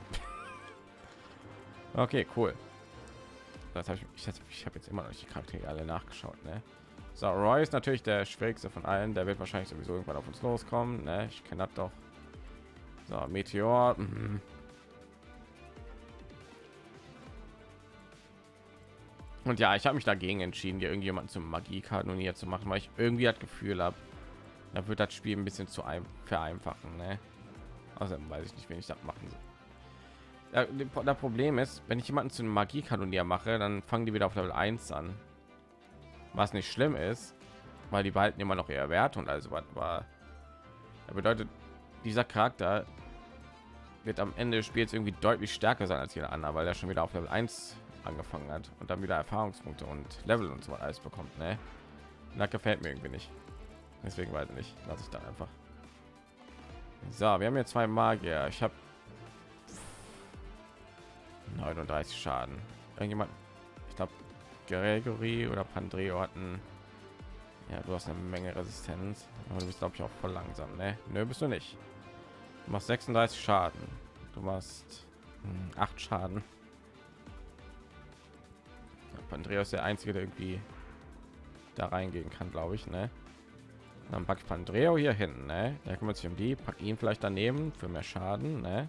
*laughs* okay, cool. das habe ich ich, ich habe jetzt immer noch nicht die Charaktere alle nachgeschaut ne? So Roy ist natürlich der schwierigste von allen der wird wahrscheinlich sowieso irgendwann auf uns loskommen ne? ich kenne das doch so Meteor mhm. und ja ich habe mich dagegen entschieden dir irgendjemanden zum Magiekanonier zu machen weil ich irgendwie das Gefühl habe da wird das Spiel ein bisschen zu ein vereinfachen ne? Außerdem weiß ich nicht, wen ich das machen soll. Das Problem ist, wenn ich jemanden zu einem Magiekanonier mache, dann fangen die wieder auf Level 1 an. Was nicht schlimm ist, weil die behalten immer noch ihre Werte und also was war. Das bedeutet, dieser Charakter wird am Ende des Spiels irgendwie deutlich stärker sein als jeder andere, weil er schon wieder auf Level 1 angefangen hat und dann wieder Erfahrungspunkte und Level und so alles bekommt. Ne? Und gefällt mir irgendwie nicht. Deswegen weiß ich nicht, lasse ich dann einfach. So, wir haben hier zwei Magier. Ich habe 39 Schaden. Irgendjemand, Gregory oder Pandreo hatten. Ja, du hast eine Menge Resistenz, aber du bist glaube ich auch voll langsam, ne? Nö, bist du nicht. Du machst 36 Schaden. Du machst 8 Schaden. Ja, Pandreo ist der einzige, der irgendwie da reingehen kann, glaube ich, ne? Dann packe ich Pandreo hier hinten, ne? Der kümmert sich um die, pack ihn vielleicht daneben für mehr Schaden, ne?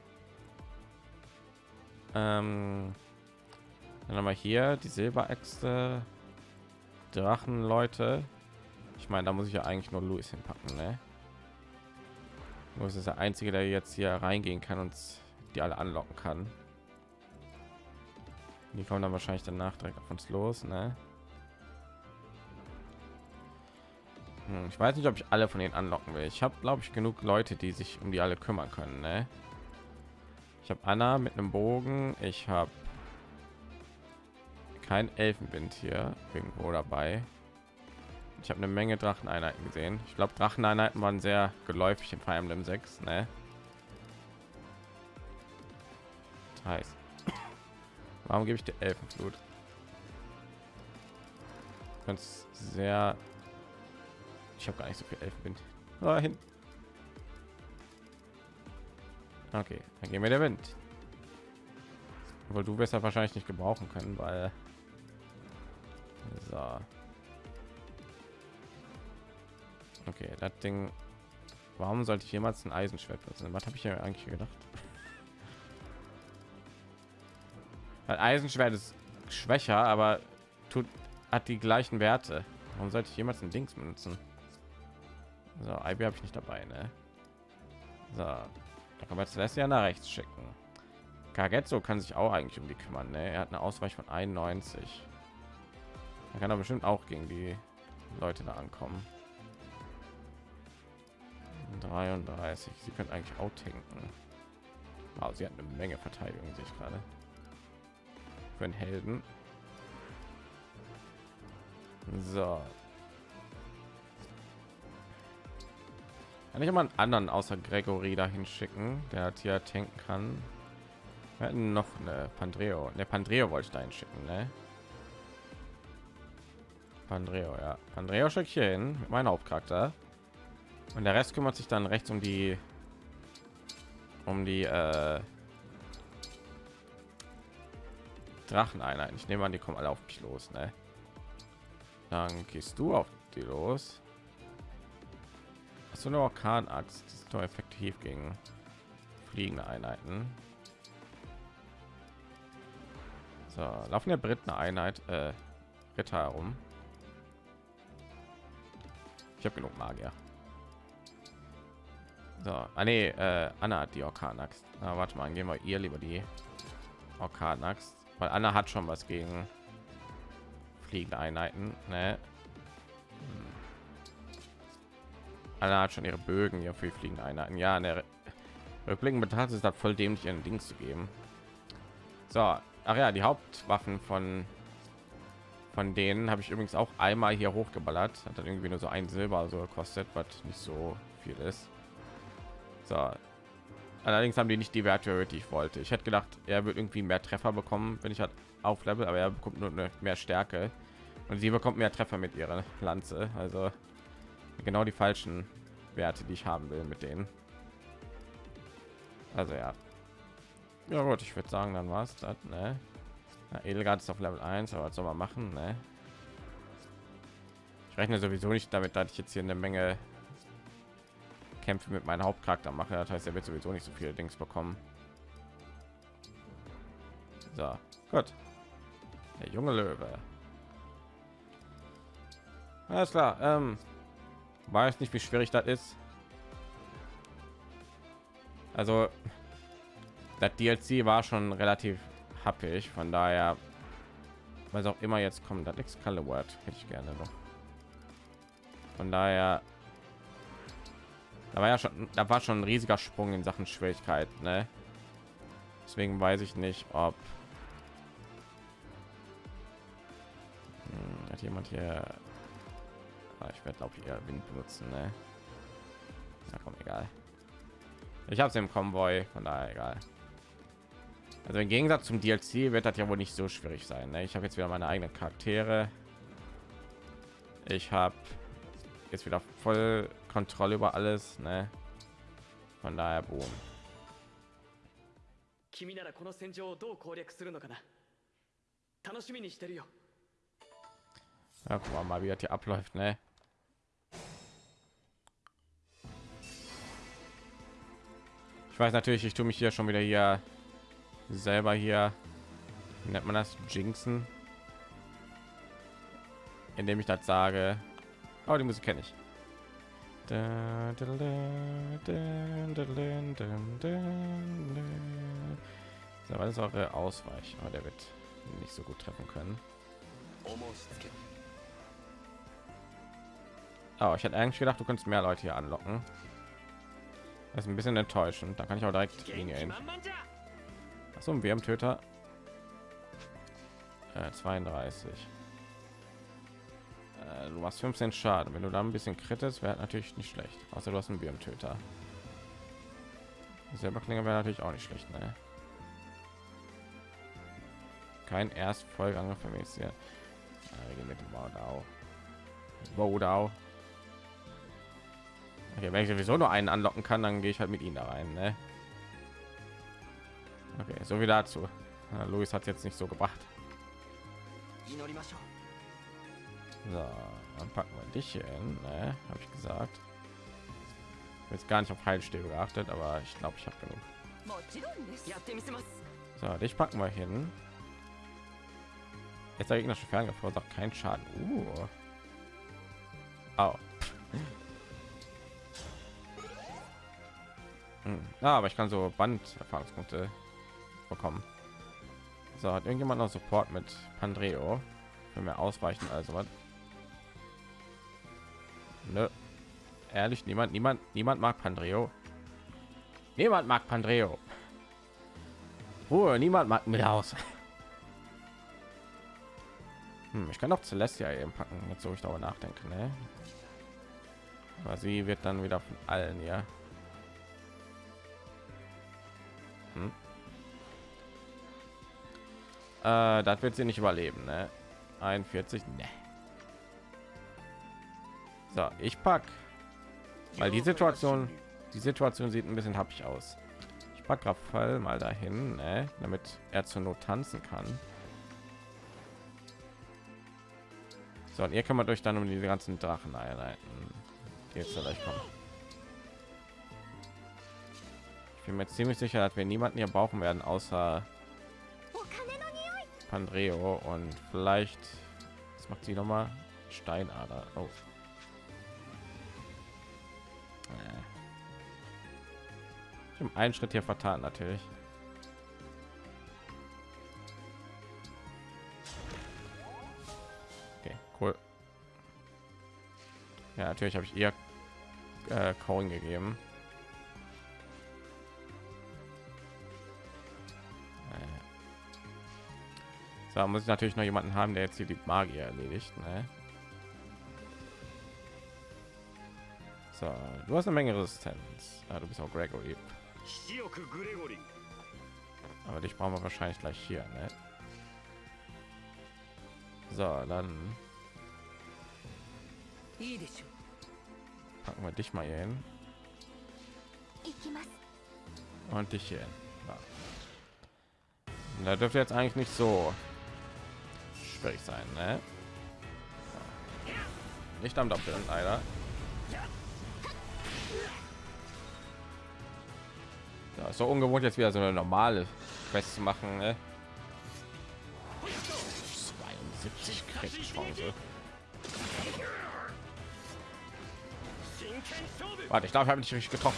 Ähm, dann haben wir hier die Silberäxte, Drachenleute. Ich meine, da muss ich ja eigentlich nur Louis hinpacken, ne? Louis ist der einzige, der jetzt hier reingehen kann und die alle anlocken kann. Die kommen dann wahrscheinlich danach direkt auf uns los, ne? Hm, Ich weiß nicht, ob ich alle von denen anlocken will. Ich habe, glaube ich, genug Leute, die sich um die alle kümmern können. Ne? Ich habe Anna mit einem Bogen. Ich habe kein Elfenwind hier irgendwo dabei. Ich habe eine Menge Dracheneinheiten gesehen. Ich glaube, Dracheneinheiten waren sehr geläufig in Fire Emblem 6. Ne? Das heißt, warum gebe ich dir Elfenflut? Ganz sehr ich habe gar nicht so viel Elfenwind. Ah, hin. Okay, dann gehen wir der Wind. Obwohl du ja wahrscheinlich nicht gebrauchen können, weil so. Okay, das Ding. Warum sollte ich jemals ein Eisenschwert benutzen? Was habe ich ja eigentlich gedacht? *laughs* Weil Eisenschwert ist schwächer, aber tut hat die gleichen Werte. Warum sollte ich jemals ein Dings benutzen? So, IB habe ich nicht dabei, ne? So, da kann man jetzt ja nach rechts schicken. Kagetsu kann sich auch eigentlich um die kümmern, ne? Er hat eine Ausweich von 91. Er kann aber bestimmt auch gegen die Leute da ankommen. 33. Sie können eigentlich auch tanken. Wow, sie hat eine Menge Verteidigung, sehe ich gerade. Für einen Helden. So. Kann ich mal einen anderen außer Gregory dahin schicken, der hat hier tanken kann? Wir hatten noch eine Pandreo. Der Pandreo wollte ich dahin schicken, ne? Pandreo, ja. Pandreo schicke ich hier hin meinem Hauptcharakter. Und der Rest kümmert sich dann rechts um die um die äh, Dracheneinheiten. Ich nehme an, die kommen alle auf mich los, ne? Dann gehst du auf die los. Hast du eine Orkanaxt? Das ist doch effektiv gegen fliegende Einheiten. So, laufen der Briten Einheit äh, Ritter herum. Ich habe genug Magier. So, ah, nee, äh, Anna hat die Orkanaxt. Na, warte mal, gehen wir ihr lieber die Orkanaxt, weil Anna hat schon was gegen fliegende Einheiten. Ne? Hm. Anna hat schon ihre Bögen hier für fliegende Einheiten. Ja, in der betrachtet ist das voll dämlich, ihren Dings zu geben. So, ach ja, die Hauptwaffen von von denen habe ich übrigens auch einmal hier hochgeballert. Hat dann irgendwie nur so ein Silber so gekostet, was nicht so viel ist. So. Allerdings haben die nicht die Werte, die ich wollte. Ich hätte gedacht, er wird irgendwie mehr Treffer bekommen, wenn ich halt auf Level, aber er bekommt nur mehr Stärke und sie bekommt mehr Treffer mit ihrer Lanze. Also genau die falschen Werte, die ich haben will mit denen. Also ja. Ja gut, ich würde sagen, dann war es das. Ne? Edelgard ist auf Level 1, aber was soll man machen? Ne? Ich rechne sowieso nicht damit, dass ich jetzt hier eine Menge Kämpfe mit meinem Hauptcharakter mache. Das heißt, er wird sowieso nicht so viele Dings bekommen. So, gut. Der junge Löwe. Alles klar. Ähm, weiß nicht, wie schwierig das ist. Also, das DLC war schon relativ happig, von daher, was auch immer jetzt kommt, das Excalibur hätte ich gerne noch. Von daher, da war ja schon, da war schon ein riesiger Sprung in Sachen Schwierigkeit, ne? Deswegen weiß ich nicht, ob hm, hat jemand hier. Ah, ich werde glaube ich eher Wind benutzen, ne? Na komm, egal. Ich habe es im Konvoi, von daher egal. Also im Gegensatz zum DLC wird das ja wohl nicht so schwierig sein. Ne? Ich habe jetzt wieder meine eigenen Charaktere. Ich habe jetzt wieder voll Kontrolle über alles. Ne? Von daher boom. 君ならこの戦場をどう攻略するのかな楽しみにしてるよ Ja, guck mal, mal, wie das hier abläuft, ne? Ich weiß natürlich, ich tue mich hier schon wieder hier selber hier, nennt man das, Jinxen, indem ich das sage. Aber die Musik kenne ich. So, was ist eure Ausweich? Aber der wird nicht so gut treffen können. Oh, ich hätte eigentlich gedacht, du könntest mehr Leute hier anlocken. Das ist ein bisschen enttäuschend. Da kann ich auch direkt Linie ein WM-Töter. Äh, 32. Äh, du machst 15 Schaden. Wenn du da ein bisschen krittest, wäre natürlich nicht schlecht. Außer du hast einen WM-Töter. Selber Klinge wäre natürlich auch nicht schlecht, ne? Kein Erstfolgeangriff für mich hier. Ja, mit dem Baudau. Baudau. Okay, wenn ich sowieso nur einen anlocken kann, dann gehe ich halt mit ihnen da rein. Ne? Okay, so wie dazu. Ja, Luis hat jetzt nicht so gebracht. So, dann packen wir dich hin, ne? habe ich gesagt. Jetzt gar nicht auf Heilstäbe geachtet, aber ich glaube, ich habe genug. So, dich packen wir hin. Jetzt der gegnerische Ferngriff verursacht keinen Schaden. Uh. Oh. *laughs* Hm. Ja, aber ich kann so Band-Erfahrungspunkte bekommen. So, hat irgendjemand noch Support mit Pandreo? Wenn wir ausweichen, also was? Nö. Ehrlich, niemand, niemand, niemand mag Pandreo. Niemand mag Pandreo. Ruhe, niemand mag mit aus. *laughs* Hm, ich kann auch Celestia eben packen, jetzt so ich darüber nachdenke, ne? Aber sie wird dann wieder von allen, ja. Äh, das wird sie nicht überleben, ne? 41, ne. So, ich pack, weil die Situation, die Situation sieht ein bisschen happig aus. Ich pack Raphael mal dahin, ne? damit er zur Not tanzen kann. So, und ihr kümmert euch dann um die ganzen Drachen einheiten, die jetzt gleich kommen. Ich bin mir ziemlich sicher, dass wir niemanden hier brauchen werden, außer Pandreo und vielleicht das macht sie noch mal Steinader. Äh. Ich habe einen Schritt hier vertan natürlich. Okay, cool. Ja, natürlich habe ich eher äh, Coin gegeben. Da muss ich natürlich noch jemanden haben, der jetzt hier die Magie erledigt. Ne? So, du hast eine Menge Resistenz. Ja, du bist auch Gregory. Aber dich brauchen wir wahrscheinlich gleich hier. Ne? So, dann packen wir dich mal hier hin. Und dich hier hin. Ja. Da dürfte jetzt eigentlich nicht so schwierig sein, ne? Nicht am Doppeln, leider. Ja, ist so ungewohnt jetzt wieder so eine normale Quest zu machen, ne? 72 Chance. Warte, ich glaube, habe nicht richtig getroffen.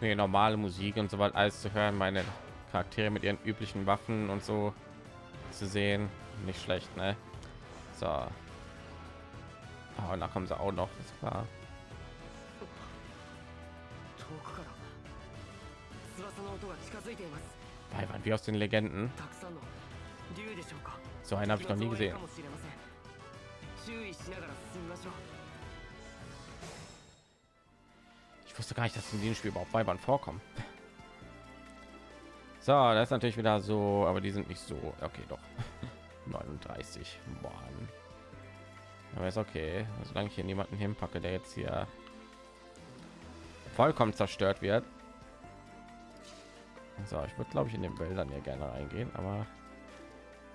Nee, normale Musik und so weiter alles zu hören, meine Charaktere mit ihren üblichen Waffen und so zu sehen. Nicht schlecht, ne? So. Oh, da kommen sie auch noch, das war. Weibern, wie aus den Legenden. So einen habe ich noch nie gesehen. Ich wusste gar nicht, dass in diesem Spiel überhaupt Weibern vorkommen. So, das ist natürlich wieder so, aber die sind nicht so. Okay, doch. *laughs* 39 Mann. Aber ist okay, solange ich hier niemanden hinpacke, der jetzt hier vollkommen zerstört wird. So, ich würde glaube ich in den Wäldern hier gerne reingehen, aber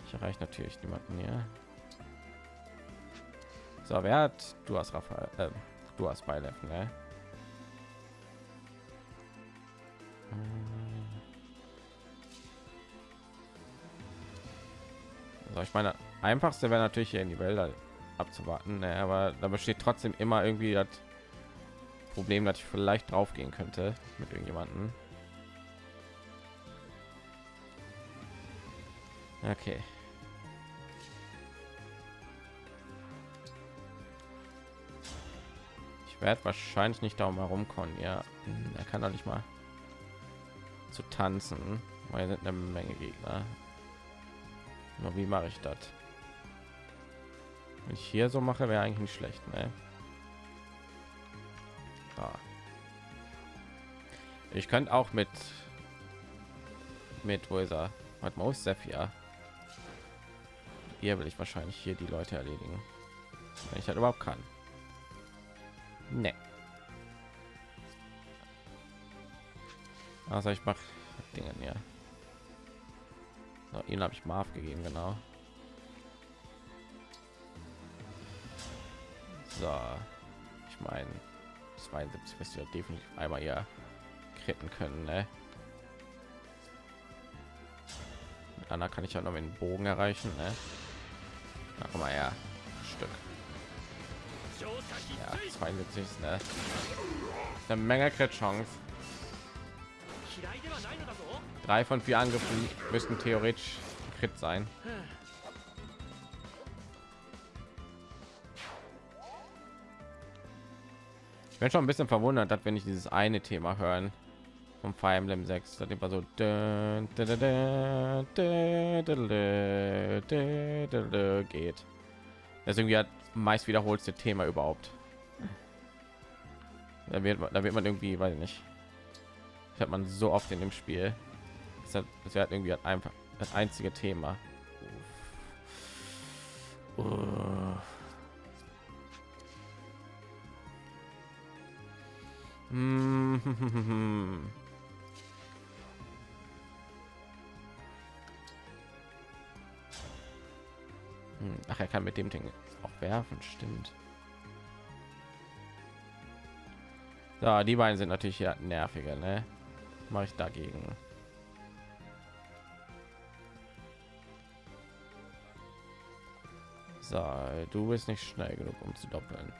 ich erreiche natürlich niemanden hier. So, wer hat du hast Raphael, äh, du hast Beilev, ne? So, ich meine, einfachste wäre natürlich hier in die Wälder abzuwarten, ne, aber da besteht trotzdem immer irgendwie das Problem, dass ich vielleicht drauf gehen könnte mit irgendjemanden. Okay. Ich werde wahrscheinlich nicht darum herumkommen. Ja, er kann doch nicht mal zu tanzen, weil sind eine Menge Gegner. Nur wie mache ich das? Wenn ich hier so mache, wäre eigentlich nicht schlecht, ne? Ah. Ich könnte auch mit mit wo ist er? Hat Maus Sephir. Hier will ich wahrscheinlich hier die Leute erledigen, wenn ich das überhaupt kann. Ne. Also ich mache Dinge ja. So, ihn habe ich Marv gegeben, genau. So, ich meine 72 wirst du ja definitiv einmal hier kritten können, ne? Mit Anna kann ich ja noch mit den Bogen erreichen, ne? Na, komm mal her, Stück. Ja, 72 ist ne? Eine Menge Crit Chance. Drei von vier Angriffen müssten theoretisch Crit sein. Ich bin schon ein bisschen verwundert, dass wenn ich dieses eine Thema hören vom Fire Emblem 6, das immer so geht. Irgendwie hat meist wiederholste Thema überhaupt. Da wird, da wird man irgendwie, weiß ich nicht, hat man so oft in dem Spiel. Das, das wird irgendwie halt einfach das einzige Thema. Hm. Hm, Ach, er kann mit dem Ding auch werfen, stimmt. So, die beiden sind natürlich ja nerviger, ne? Mache ich dagegen. So, du bist nicht schnell genug, um zu doppeln.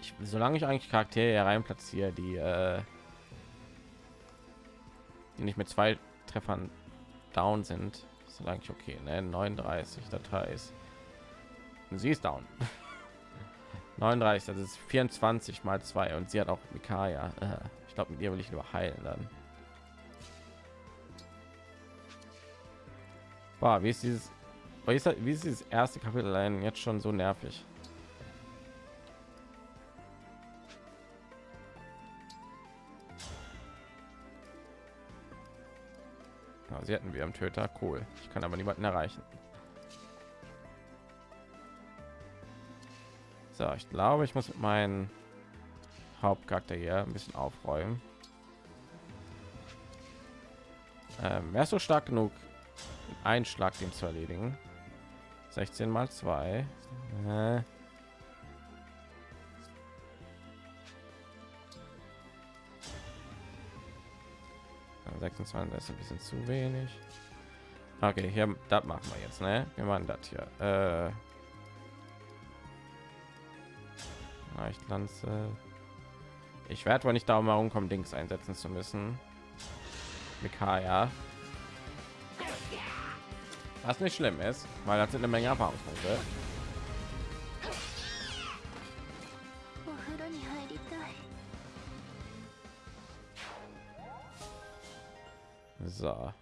Ich, solange ich eigentlich Charaktere herein platziere, die, äh, die nicht mit zwei Treffern down sind, ist eigentlich okay. Ne? 39 Datei ist. Sie ist down. *laughs* 39, das ist 24 mal 2 und sie hat auch Mikaya. Äh, ich glaube, mit ihr will ich nur heilen dann. Boah, wie ist dieses wie ist, das, wie ist dieses erste Kapitel allein jetzt schon so nervig? Sie hatten wir am Töter, cool. Ich kann aber niemanden erreichen. So, ich glaube, ich muss mit meinen Hauptcharakter hier ein bisschen aufräumen. Ähm, wärst du stark genug, einen Schlag den zu erledigen? 16 mal 2. Äh. 26 ist ein bisschen zu wenig. Okay, hier, das machen wir jetzt, ne? Wir machen das hier. Äh, Leichtlanze. Ich werde wohl nicht darum herumkommen, Dings einsetzen zu müssen. Mikaya was nicht schlimm ist, weil das sind eine Menge Erfahrungspunkte. So.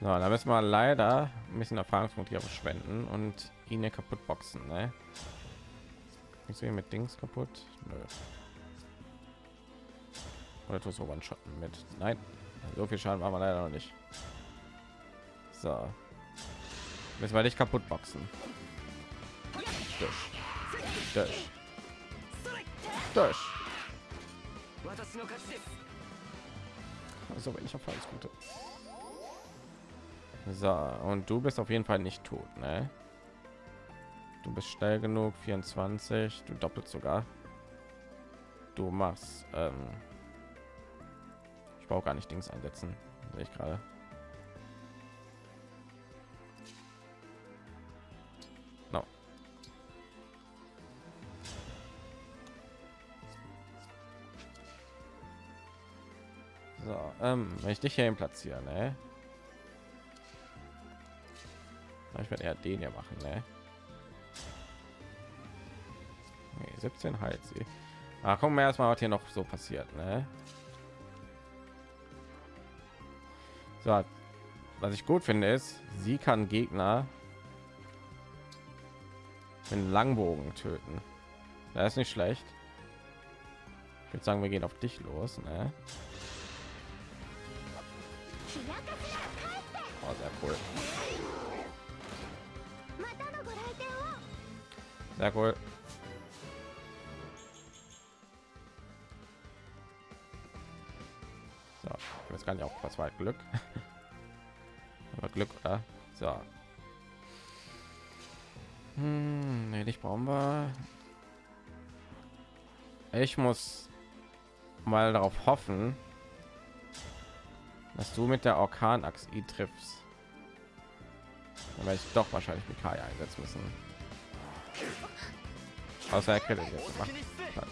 So, da müssen wir leider ein bisschen Erfahrungspunkte hier verschwenden und ihn ja kaputt boxen. Ne? Ich sehe mit Dings kaputt. Nö. Oder tust du One-Shotten mit? Nein. So viel Schaden war man leider noch nicht. So. Müssen wir nicht kaputt boxen. Durch. Durch. Durch. Also wenn ich auf alles Gute. So, und du bist auf jeden Fall nicht tot, ne? Du bist schnell genug, 24, du doppelt sogar. Du machst ähm brauche gar nicht Dings einsetzen, sehe ich gerade. No. So, ähm, wenn ich dich hier platzieren, ne? Ich werde eher den hier machen, ne? Nee, 17 halt sie. Ach, gucken wir erstmal, was hier noch so passiert, ne? So, was ich gut finde ist, sie kann Gegner mit Langbogen töten. Da ist nicht schlecht. Ich würde sagen, wir gehen auf dich los. Ne? Oh, sehr cool. Sehr cool. So, ich weiß gar nicht, auch was war halt Glück. *laughs* Aber Glück, oder? So. Hm, nee, nicht brauchen wir. Ich muss mal darauf hoffen, dass du mit der Orkanachs i triffst. Dann werde ich doch wahrscheinlich mit Kai einsetzen müssen. Außer er kriegt jetzt gemacht hat.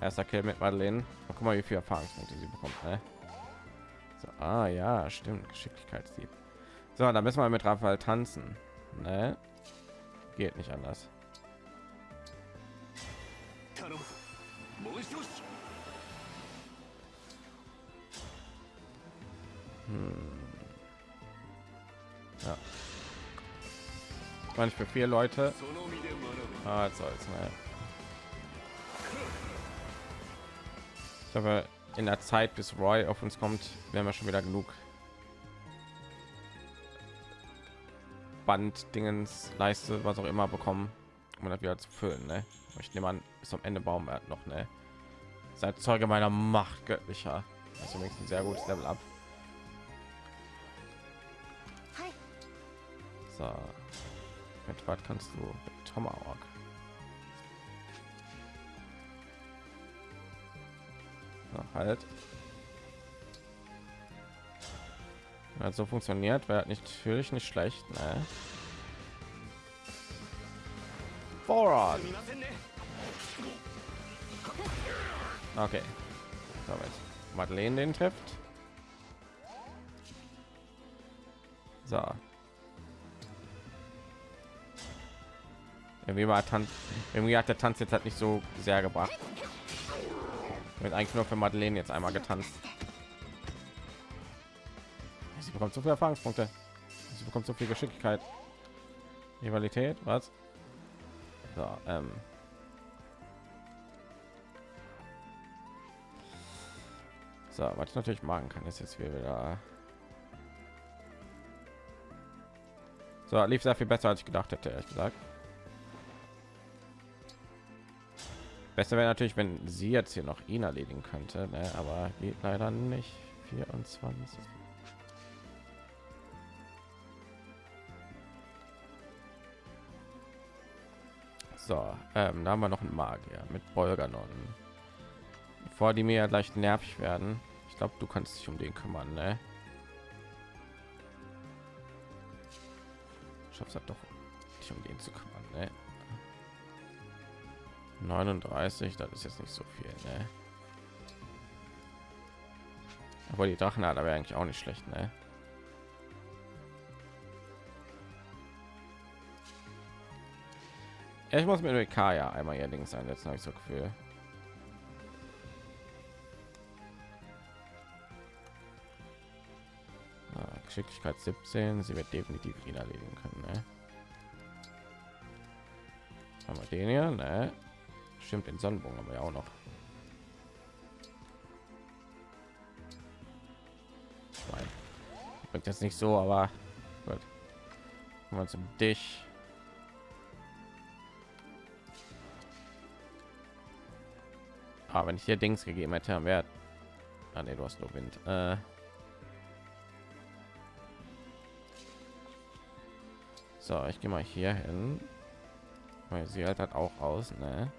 Erster Kill mit Madeleine. Oh, guck mal, wie viel Erfahrungspunkte sie bekommt. Ne? So, ah ja, stimmt. Geschicklichkeit sie. So, da müssen wir mit Raphael tanzen. Ne? Geht nicht anders. Hm. Ja. War nicht für vier Leute. Ah, jetzt soll's, ne? Ich hoffe, in der Zeit, bis Roy auf uns kommt, werden wir schon wieder genug Band, Dingens, Leiste, was auch immer bekommen, um das wieder zu füllen. Ne? Ich nehme an, bis zum Ende Baumwert noch. Ne? Seid Zeuge meiner Macht göttlicher. Das ist übrigens ein sehr gutes Level ab. So. Mit was kannst du? Mit Tomahawk. halt. Hat so funktioniert wäre nicht natürlich nicht schlecht ne? voran okay. Damit madeleine den trifft. So. Irgendwie war tanz irgendwie hat der tanz jetzt halt nicht so sehr gebracht. Wird eigentlich nur für Madeleine jetzt einmal getanzt. Sie bekommt so viele Erfahrungspunkte. Sie bekommt so viel Geschicklichkeit. Rivalität, was? So, ähm. So, was ich natürlich machen kann, ist jetzt wieder So, lief sehr viel besser, als ich gedacht hätte, ehrlich gesagt. Besser wäre natürlich, wenn sie jetzt hier noch ihn erledigen könnte, ne? aber geht leider nicht. 24. So, ähm, da haben wir noch einen Magier mit Bolganon. Bevor die mir ja gleich nervig werden. Ich glaube, du kannst dich um den kümmern, ne? Schaffst halt doch, dich um den zu kümmern? 39, das ist jetzt nicht so viel, ne? Aber die Drachen hat aber eigentlich auch nicht schlecht, ne? Ich muss mit ja einmal hier links einsetzen, habe ich so Gefühl. Ah, Geschicklichkeit 17, sie wird definitiv ihn erledigen können. Ne? Haben wir den hier, ne? Stimmt, den Sonnenbogen haben wir ja auch noch. Bringt jetzt nicht so, aber gut. Wir zum dich. Aber ah, wenn ich hier Dings gegeben hätte, wäre ah, nee, du hast nur Wind. Äh so, ich gehe mal hier hin. Weil sie halt hat auch aus, ne?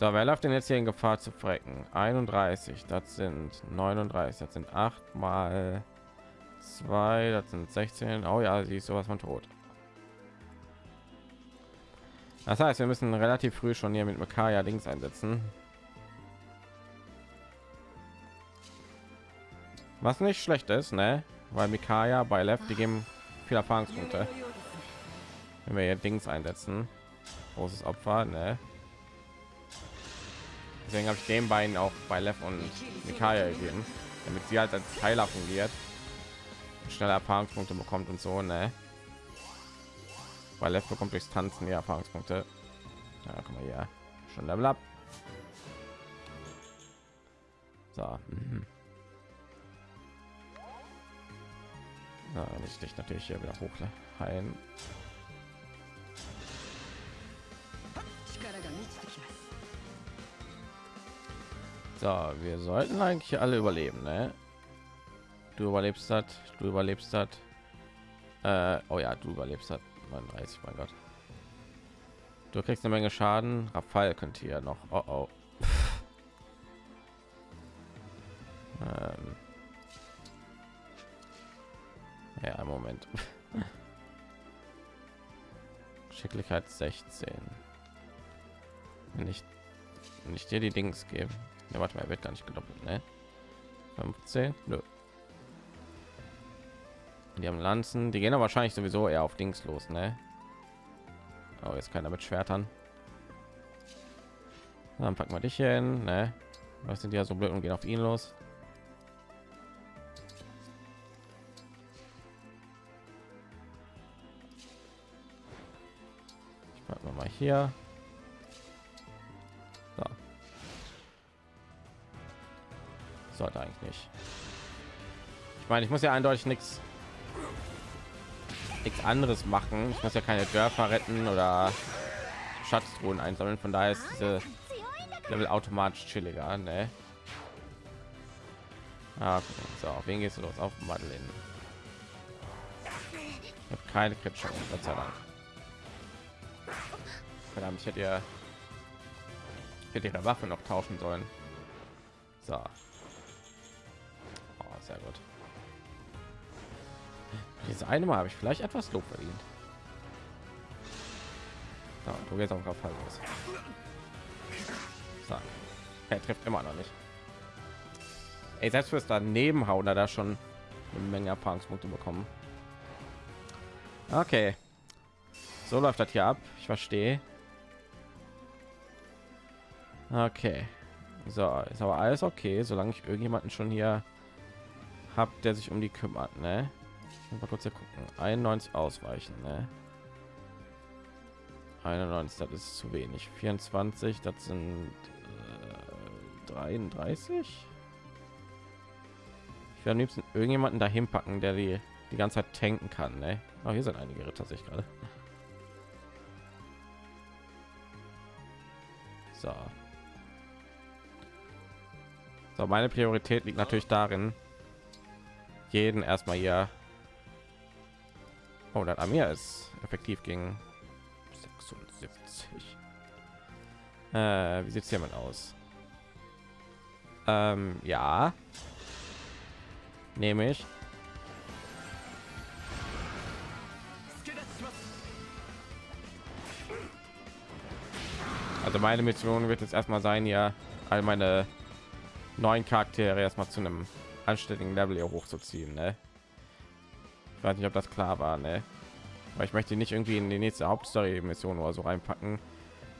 So, wer läuft denn jetzt hier in Gefahr zu frecken? 31, das sind 39, das sind 8 mal 2, das sind 16. Oh ja, sie ist sowas von tot. Das heißt, wir müssen relativ früh schon hier mit Makaya Dings einsetzen. Was nicht schlecht ist, ne? Weil Mikaya bei Left die geben viel Erfahrungspunkte. Wenn wir hier Dings einsetzen, großes Opfer, ne? Deswegen habe ich den beiden auch bei Left und Mikaya gegeben, damit sie halt als Heiler fungiert, schneller Erfahrungspunkte bekommt und so, ne? weil Left bekommt durchs Tanzen die Erfahrungspunkte. Ja, guck mal hier, schon Level up. So. Mhm. Na, muss ich dich natürlich hier wieder hochheilen. So, wir sollten eigentlich alle überleben, ne? Du überlebst das, du überlebst das. Äh, oh ja, du überlebst das. 39, mein Gott. Du kriegst eine Menge Schaden. Rafal könnte hier noch. Oh, oh. *laughs* ähm. Ja, Moment. *laughs* Schicklichkeit 16. Wenn ich, wenn ich dir die Dings gebe. Ja, warte mal, er wird gar nicht gedoppelt, ne? 15. Nö. Die haben Lanzen, die gehen aber wahrscheinlich sowieso eher auf Dings los, ne? Aber jetzt keiner mit Schwertern. Dann packen wir dich hier hin, ne? Was sind ja so blöd und gehen auf ihn los? Ich packen mal hier. Sollte eigentlich nicht. Ich meine, ich muss ja eindeutig nichts nichts anderes machen. Ich muss ja keine Dörfer retten oder Schatztruhen einsammeln. Von daher ist diese Level automatisch chilliger. Ne? Ah, so, auf wen gehst du los? Auf Madeleine. Ich habe keine Chance, Gott sei Dank. Verdammt, ich hätte ja hätte ihre Waffe noch tauschen sollen. So. Sehr gut. Diese eine Mal habe ich vielleicht etwas Lob verdient. So, du gehst auf Fall los. So. Er trifft immer noch nicht. Ey, selbst fürs daneben hauen da schon eine Menge Erfahrungspunkte bekommen. Okay. So läuft das hier ab. Ich verstehe. Okay. So, ist aber alles okay, solange ich irgendjemanden schon hier habe, der sich um die kümmert, ne? mal kurz hier gucken 91 ausweichen ne? 91 das ist zu wenig 24 das sind äh, 33 Ich will am liebsten irgendjemanden dahin packen, der die die ganze Zeit tanken kann. Ne? Oh, hier sind einige Ritter, sich gerade. So. So, meine Priorität liegt natürlich darin, jeden erstmal hier. Oh, das Amir ist effektiv gegen 76. Äh, wie sieht es hiermit aus? Ähm, ja. Nehme ich. Also meine Mission wird jetzt erstmal sein, ja, all meine neuen Charaktere erstmal zu einem anständigen Level hier hochzuziehen. Ne? Ich weiß nicht, ob das klar war, ne? weil ich möchte nicht irgendwie in die nächste Hauptstory-Mission oder so reinpacken.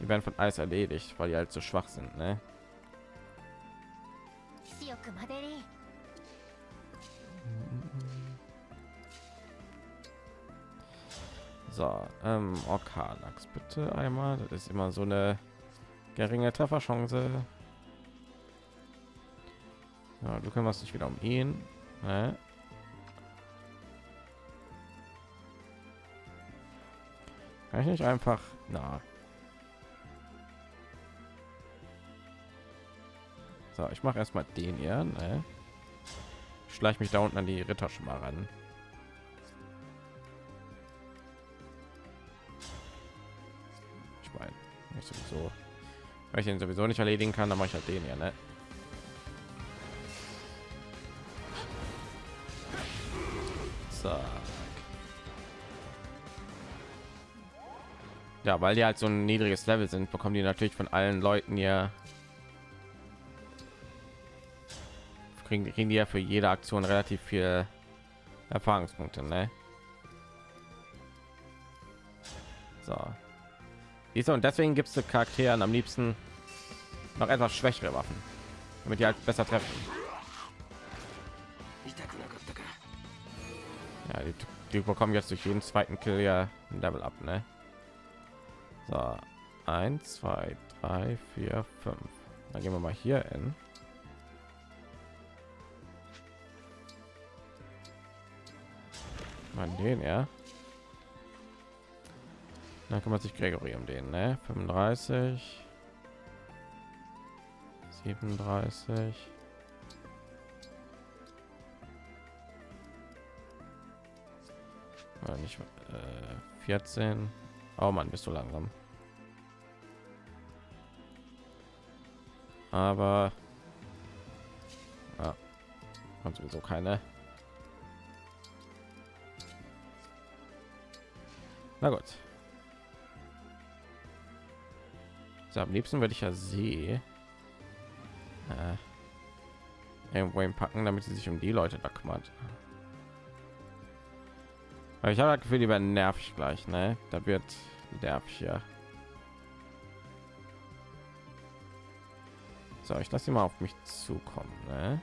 Die werden von alles erledigt, weil die halt zu schwach sind. Ne? So, ähm, Orkalax bitte einmal. Das ist immer so eine geringe Trefferchance. Ja, du kümmerst dich wieder um ihn. Ne? Kann ich nicht einfach, na. So, ich mache erstmal den hier. Ne? Schleich mich da unten an die Ritter schon mal ran. Ich meine, ich sowieso, weil ich den sowieso nicht erledigen kann, dann mache ich halt den hier, ne? Zack. Ja, weil die halt so ein niedriges Level sind, bekommen die natürlich von allen Leuten hier kriegen, kriegen die ja für jede Aktion relativ viel Erfahrungspunkte, ne? So. Siehst du, und deswegen gibt es Charakteren am liebsten noch etwas schwächere Waffen, damit die halt besser treffen. Ja, die, die bekommen jetzt durch jeden zweiten Kill ja ein Level ab, ne? So, eins, zwei, drei, vier, fünf. Dann gehen wir mal hier in. Mal den, ja. Dann kümmert sich Gregory um den, ne? 35, 37. Oder nicht äh, 14 oh man bist du langsam. Aber ja, kommt sowieso keine. Na gut. So, am liebsten würde ich ja sie äh, irgendwo packen damit sie sich um die leute da kümmert ich habe das Gefühl, die werden nervig gleich, ne? Da wird nervig ja. So, ich lasse sie mal auf mich zukommen, ne?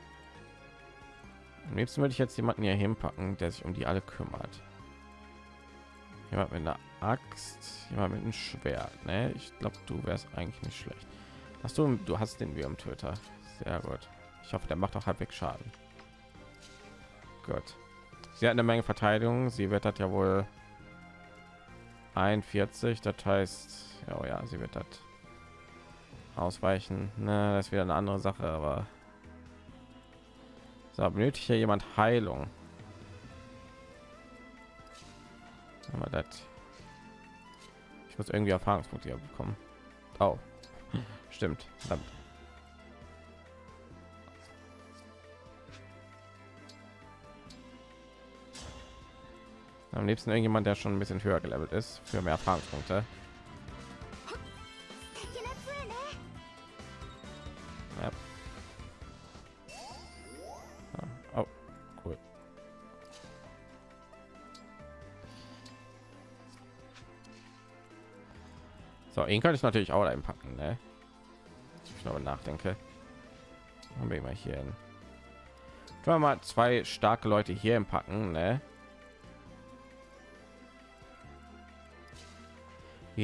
Am liebsten würde ich jetzt jemanden hier hinpacken, der sich um die alle kümmert. Jemand mit einer Axt, jemand mit einem Schwert, ne? Ich glaube, du wärst eigentlich nicht schlecht. Hast du, du hast den Töter. Sehr gut. Ich hoffe, der macht auch halbwegs Schaden. Gut. Sie hat eine Menge Verteidigung. Sie wird das ja wohl 41. Das heißt, ja, oh ja, sie wird das ausweichen. Ne, das ist wieder eine andere Sache, aber so benötigt hier jemand Heilung. Aber das ich muss irgendwie Erfahrungspunkte bekommen. Oh, stimmt. Verdammt. Am liebsten irgendjemand, der schon ein bisschen höher gelevelt ist, für mehr Erfahrungspunkte. Ah, Oh. So, ihn könnte ich natürlich auch einpacken, ne? Ich glaube nachdenke. Haben wir mal hier. Tun wir mal zwei starke Leute hier im Packen, ne?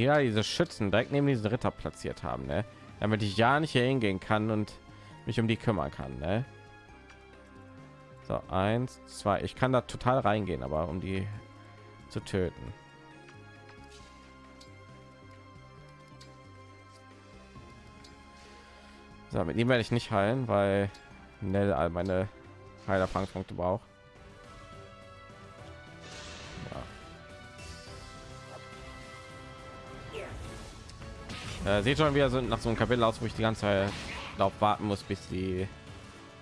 Ja diese Schützen direkt neben diesen Ritter platziert haben, ne? damit ich ja nicht hier hingehen kann und mich um die kümmern kann. Ne? So, eins, zwei. Ich kann da total reingehen, aber um die zu töten. So, mit ihm werde ich nicht heilen, weil Nell all meine Heilerfangspunkte braucht. Äh, seht schon wieder so nach so einem Kapitel aus, wo ich die ganze Zeit darauf warten muss, bis die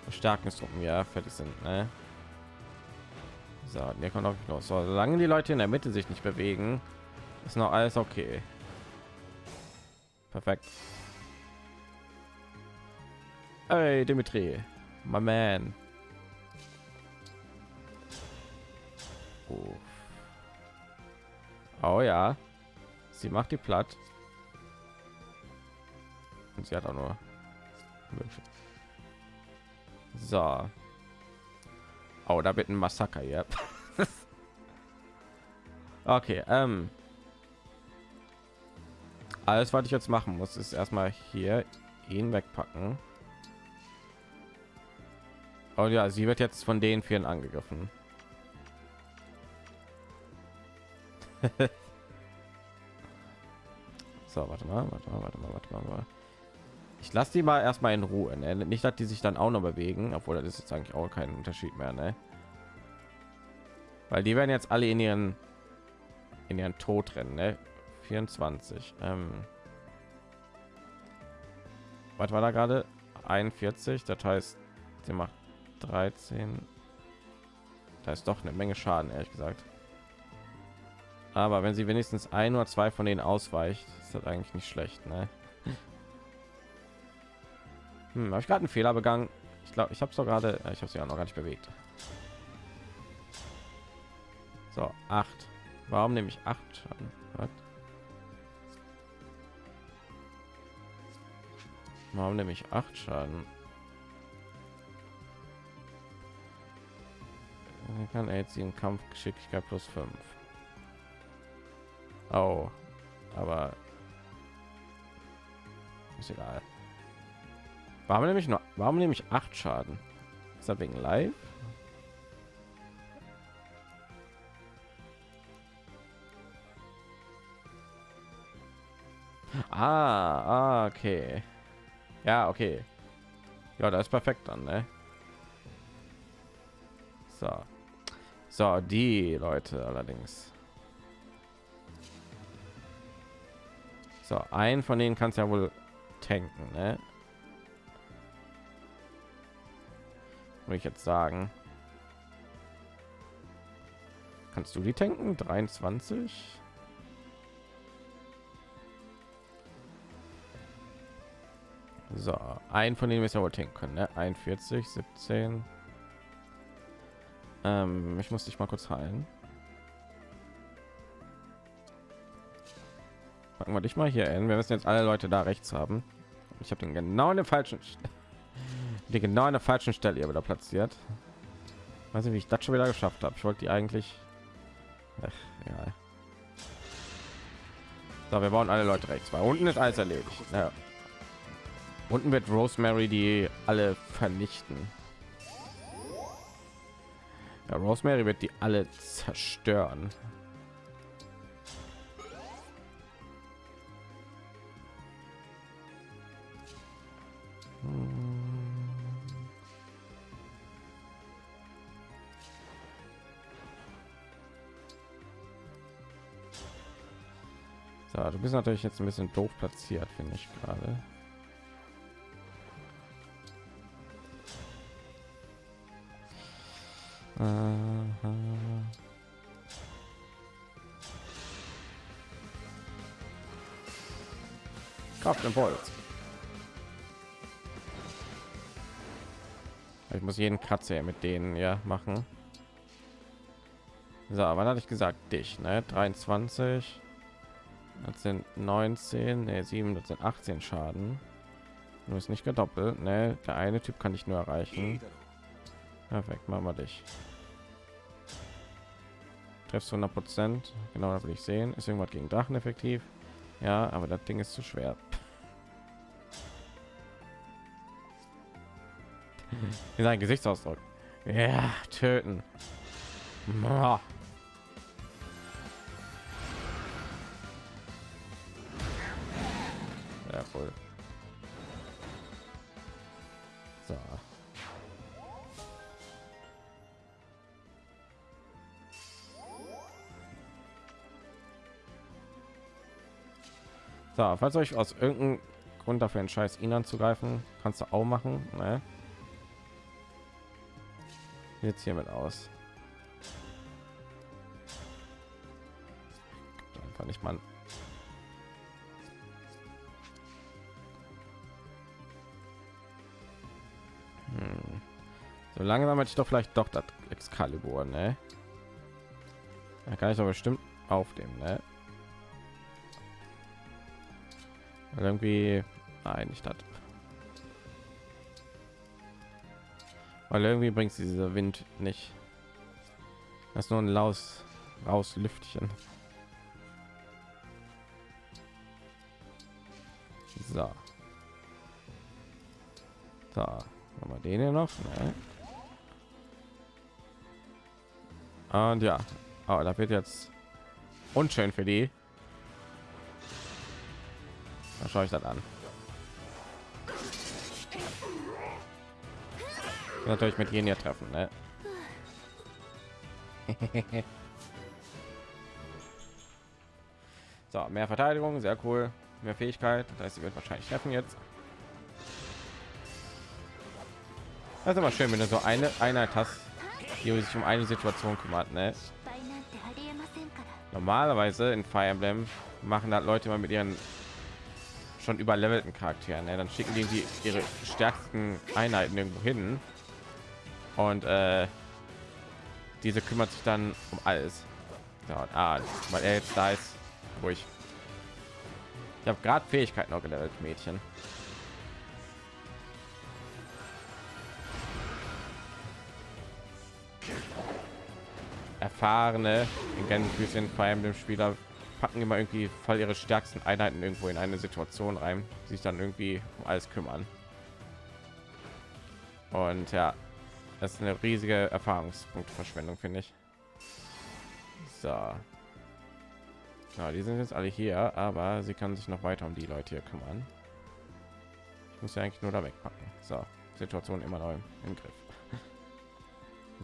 Verstärkungstruppen ja fertig sind. Ne? So, der kommt auch los. So, solange die Leute in der Mitte sich nicht bewegen, ist noch alles okay. Perfekt. Hey, Dimitri, my man. Oh. oh ja, sie macht die platt. Und sie hat auch nur so. Oh, da wird ein Massaker, ja. *laughs* okay, ähm. Alles, was ich jetzt machen muss, ist erstmal hier ihn wegpacken. Oh ja, sie wird jetzt von den vielen angegriffen. *laughs* so, warte mal, warte mal, warte mal, warte mal. Ich lasse die mal erstmal in Ruhe. Ne? Nicht, dass die sich dann auch noch bewegen, obwohl das ist jetzt eigentlich auch kein Unterschied mehr. Ne? Weil die werden jetzt alle in ihren in ihren Tod rennen. Ne? 24. Ähm, was war da gerade? 41. Das heißt, sie macht 13. Da ist doch eine Menge Schaden, ehrlich gesagt. Aber wenn sie wenigstens ein oder zwei von denen ausweicht, ist das eigentlich nicht schlecht. Ne? Hm, habe ich gerade einen Fehler begangen? Ich glaube, ich habe so gerade, ich habe sie ja noch gar nicht bewegt. So, acht. Warum nehme ich acht Schaden? Was? Warum nehme ich acht Schaden? kann er jetzt im Kampf Geschicklichkeit plus 5. Oh, aber ist egal. Warum nämlich nur? Warum nehme ich acht Schaden? Ist das wegen Live? Ah, ah, okay. Ja, okay. Ja, das ist perfekt dann, ne? So. So, die Leute allerdings. So, ein von denen kannst ja wohl tanken, ne? Würde ich jetzt sagen. Kannst du die tanken? 23? So, ein von denen wir ja wohl tanken können, ne? 41, 17. Ähm, ich muss dich mal kurz heilen. Packen wir dich mal hier hin. Wir müssen jetzt alle Leute da rechts haben. Ich habe den genau in den falschen *laughs* die genau an der falschen Stelle hier wieder platziert. Weiß nicht, wie ich das schon wieder geschafft habe. Ich wollte die eigentlich. Ach, ja. So, wir bauen alle Leute rechts, weil unten ist alles erledigt. Ja. Unten wird Rosemary die alle vernichten. Ja, Rosemary wird die alle zerstören. So, du bist natürlich jetzt ein bisschen doof platziert, finde ich gerade. Kraft Impuls. Ich muss jeden Kratzer mit denen ja machen. So, wann hatte ich gesagt? Dich, ne? 23. Das sind 19, ne, 7, das sind 18 Schaden. Nur ist nicht gedoppelt, ne? Der eine Typ kann ich nur erreichen. Perfekt, machen wir dich. Treffst 100 Prozent, genau, das will ich sehen. Ist irgendwas gegen Drachen effektiv? Ja, aber das Ding ist zu schwer. *laughs* Sein Gesichtsausdruck. Ja, töten. Voll. So. So, falls euch aus irgendeinem Grund dafür entscheidet, ihn anzugreifen, kannst du auch machen. Ne? Jetzt hiermit aus. Einfach nicht mal. So langsam hätte ich doch vielleicht doch das Excalibur, ne? Da kann ich doch bestimmt aufnehmen, ne? Weil irgendwie nein nicht hat weil irgendwie bringt dieser wind nicht das ist nur ein laus raus lüftchen so so haben wir den hier noch ne? Und ja aber da wird jetzt unschön für die dann schaue ich das an. Natürlich mit Genia treffen, ne? *laughs* so, mehr Verteidigung, sehr cool. Mehr Fähigkeit, das heißt, sie wird wahrscheinlich treffen jetzt. Das ist immer schön, wenn du so eine Einheit hast, die sich um eine Situation kümmert, ne? Normalerweise in Fire Emblem machen da Leute mal mit ihren schon überlevelten Charakteren. Ne? Dann schicken die, die ihre stärksten Einheiten irgendwo hin und äh, diese kümmert sich dann um alles. Ja, ah, weil er jetzt da ist, wo ich ich habe gerade Fähigkeiten noch gelevelt, Mädchen. Erfahrene in Gänsefüßchen vor allem dem Spieler packen immer irgendwie voll ihre stärksten Einheiten irgendwo in eine Situation rein, sich dann irgendwie um alles kümmern. Und ja, das ist eine riesige Erfahrungspunktverschwendung, finde ich. So. Ja, die sind jetzt alle hier, aber sie kann sich noch weiter um die Leute hier kümmern. Ich muss ja eigentlich nur da wegpacken. So, Situation immer noch im Griff.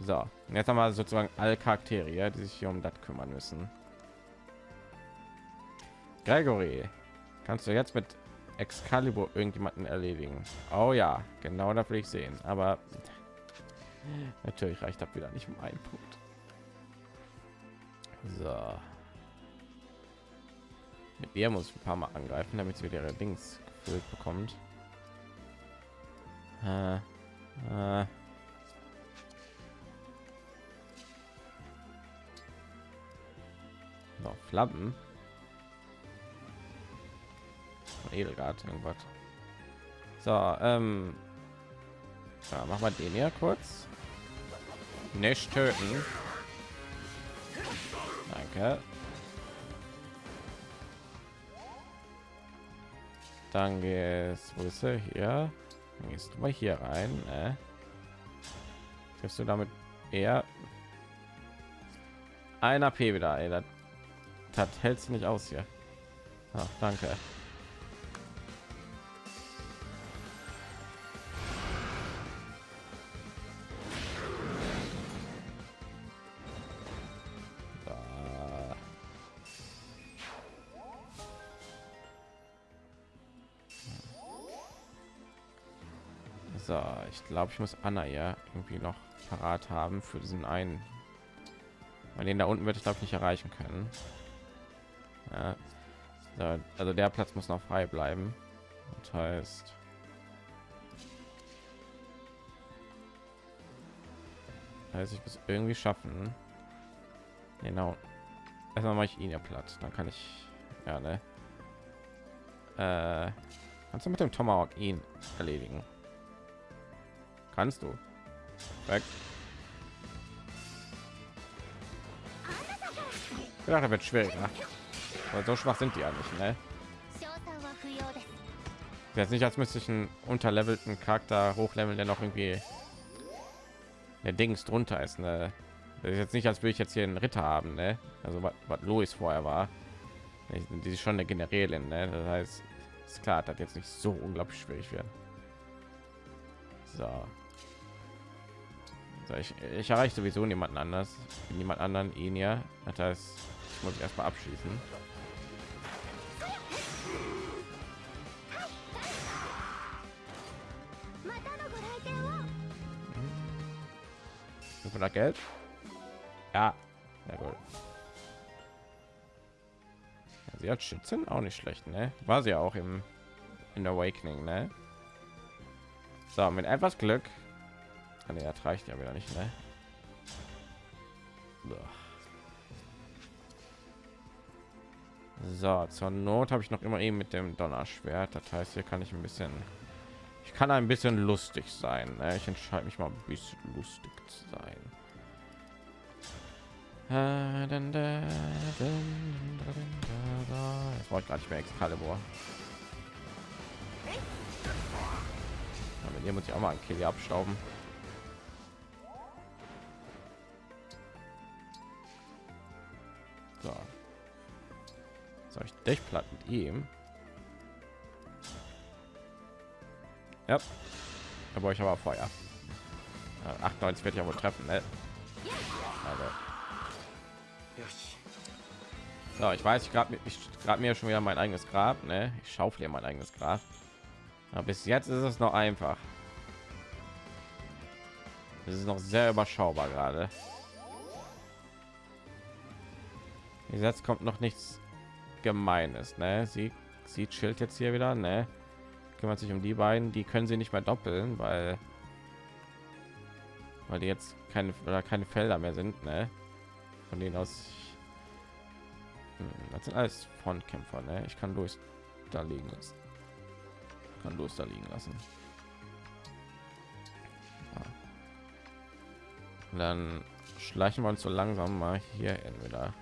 So, jetzt haben wir sozusagen alle Charaktere, die sich hier um das kümmern müssen. Gregory, kannst du jetzt mit Excalibur irgendjemanden erledigen? Oh ja, genau da will ich sehen. Aber natürlich reicht das wieder nicht um einen Punkt. So. Mit ihr muss ich ein paar Mal angreifen, damit sie wieder ihre Dings gefüllt bekommt. Äh, äh. Noch Flammen. Edelgard irgendwas. So, ähm, ja, machen wir den hier kurz. Nicht töten. Danke. Dann gehst wo ist er hier? Dann gehst du mal hier rein. Ne? Triffst du damit eher ein AP wieder? Ey, das hältst du nicht aus hier. Ach, danke. glaube ich muss Anna ja irgendwie noch parat haben für diesen einen weil den da unten werde ich glaube ich nicht erreichen können ja. also der Platz muss noch frei bleiben das heißt heißt ich muss irgendwie schaffen genau erstmal mache ich ihn ja platt dann kann ich ja ne äh, kannst du mit dem Tomahawk ihn erledigen Kannst du. Weg. Ja, da wird schwieriger. Aber so schwach sind die ja nicht, ne? Jetzt nicht, als müsste ich einen unterlevelten Charakter hochleveln, der noch irgendwie der Dings drunter ist. Ne? Das ist jetzt nicht, als würde ich jetzt hier einen Ritter haben, ne? Also was, Louis vorher war. Die ist schon eine Generälin, ne? Das heißt, ist klar, dass jetzt nicht so unglaublich schwierig werden. So. so ich, ich erreiche sowieso niemanden anders, niemand anderen ihn ja. Das heißt, ich muss erstmal abschließen. Für das Geld? Ja, sehr gut. Ja, sie hat Schützen auch nicht schlecht, ne? War sie auch im in Awakening, ne? So, mit etwas Glück. Ah, nee, das reicht ja wieder nicht, ne? So, zur Not habe ich noch immer eben mit dem Donnerschwert. Das heißt, hier kann ich ein bisschen, ich kann ein bisschen lustig sein. Ne? Ich entscheide mich mal ein bisschen lustig zu sein. Jetzt brauche ich gar nicht mehr Excalibur. mit ihr muss ich auch mal ein Kill abstauben. So. Soll ich dich platt mit ihm? Ja. Da brauche ich aber Feuer. 98 werde ich aber treffen, ne? Also. So, ich weiß, ich gerade ich gerade mir schon wieder mein eigenes Grab, ne? Ich schaufle mein eigenes Grab. Aber bis jetzt ist es noch einfach. Es ist noch sehr überschaubar gerade. Jetzt kommt noch nichts Gemeines, ne? Sie, sie chillt jetzt hier wieder, ne? Kümmert sich um die beiden, die können sie nicht mehr doppeln, weil weil die jetzt keine oder keine Felder mehr sind, ne? Von denen aus hm, das sind alles Frontkämpfer, ne? Ich kann durch da liegen lassen. Kann durch da liegen lassen. dann schleichen wir uns so langsam mal hier entweder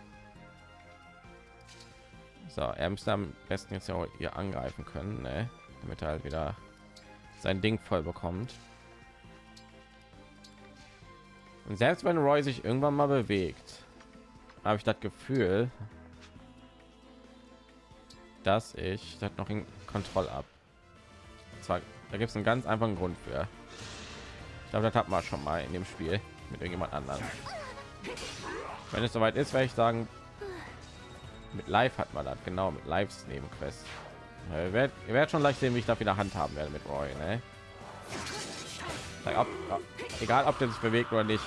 so er müsste am besten jetzt ja auch ihr angreifen können ne? Damit er halt wieder sein ding voll bekommt und selbst wenn roy sich irgendwann mal bewegt habe ich das gefühl dass ich das noch in kontrolle ab zwar da gibt es einen ganz einfachen grund für ich glaube das hat man schon mal in dem spiel mit irgendjemand anderen. Wenn es soweit ist, werde ich sagen, mit Live hat man das genau mit Lives Nebenquest. Ihr werdet, ihr werdet schon leicht sehen, wie ich da wieder handhaben werde mit Roy. Ne? Ob, egal, ob der sich bewegt oder nicht.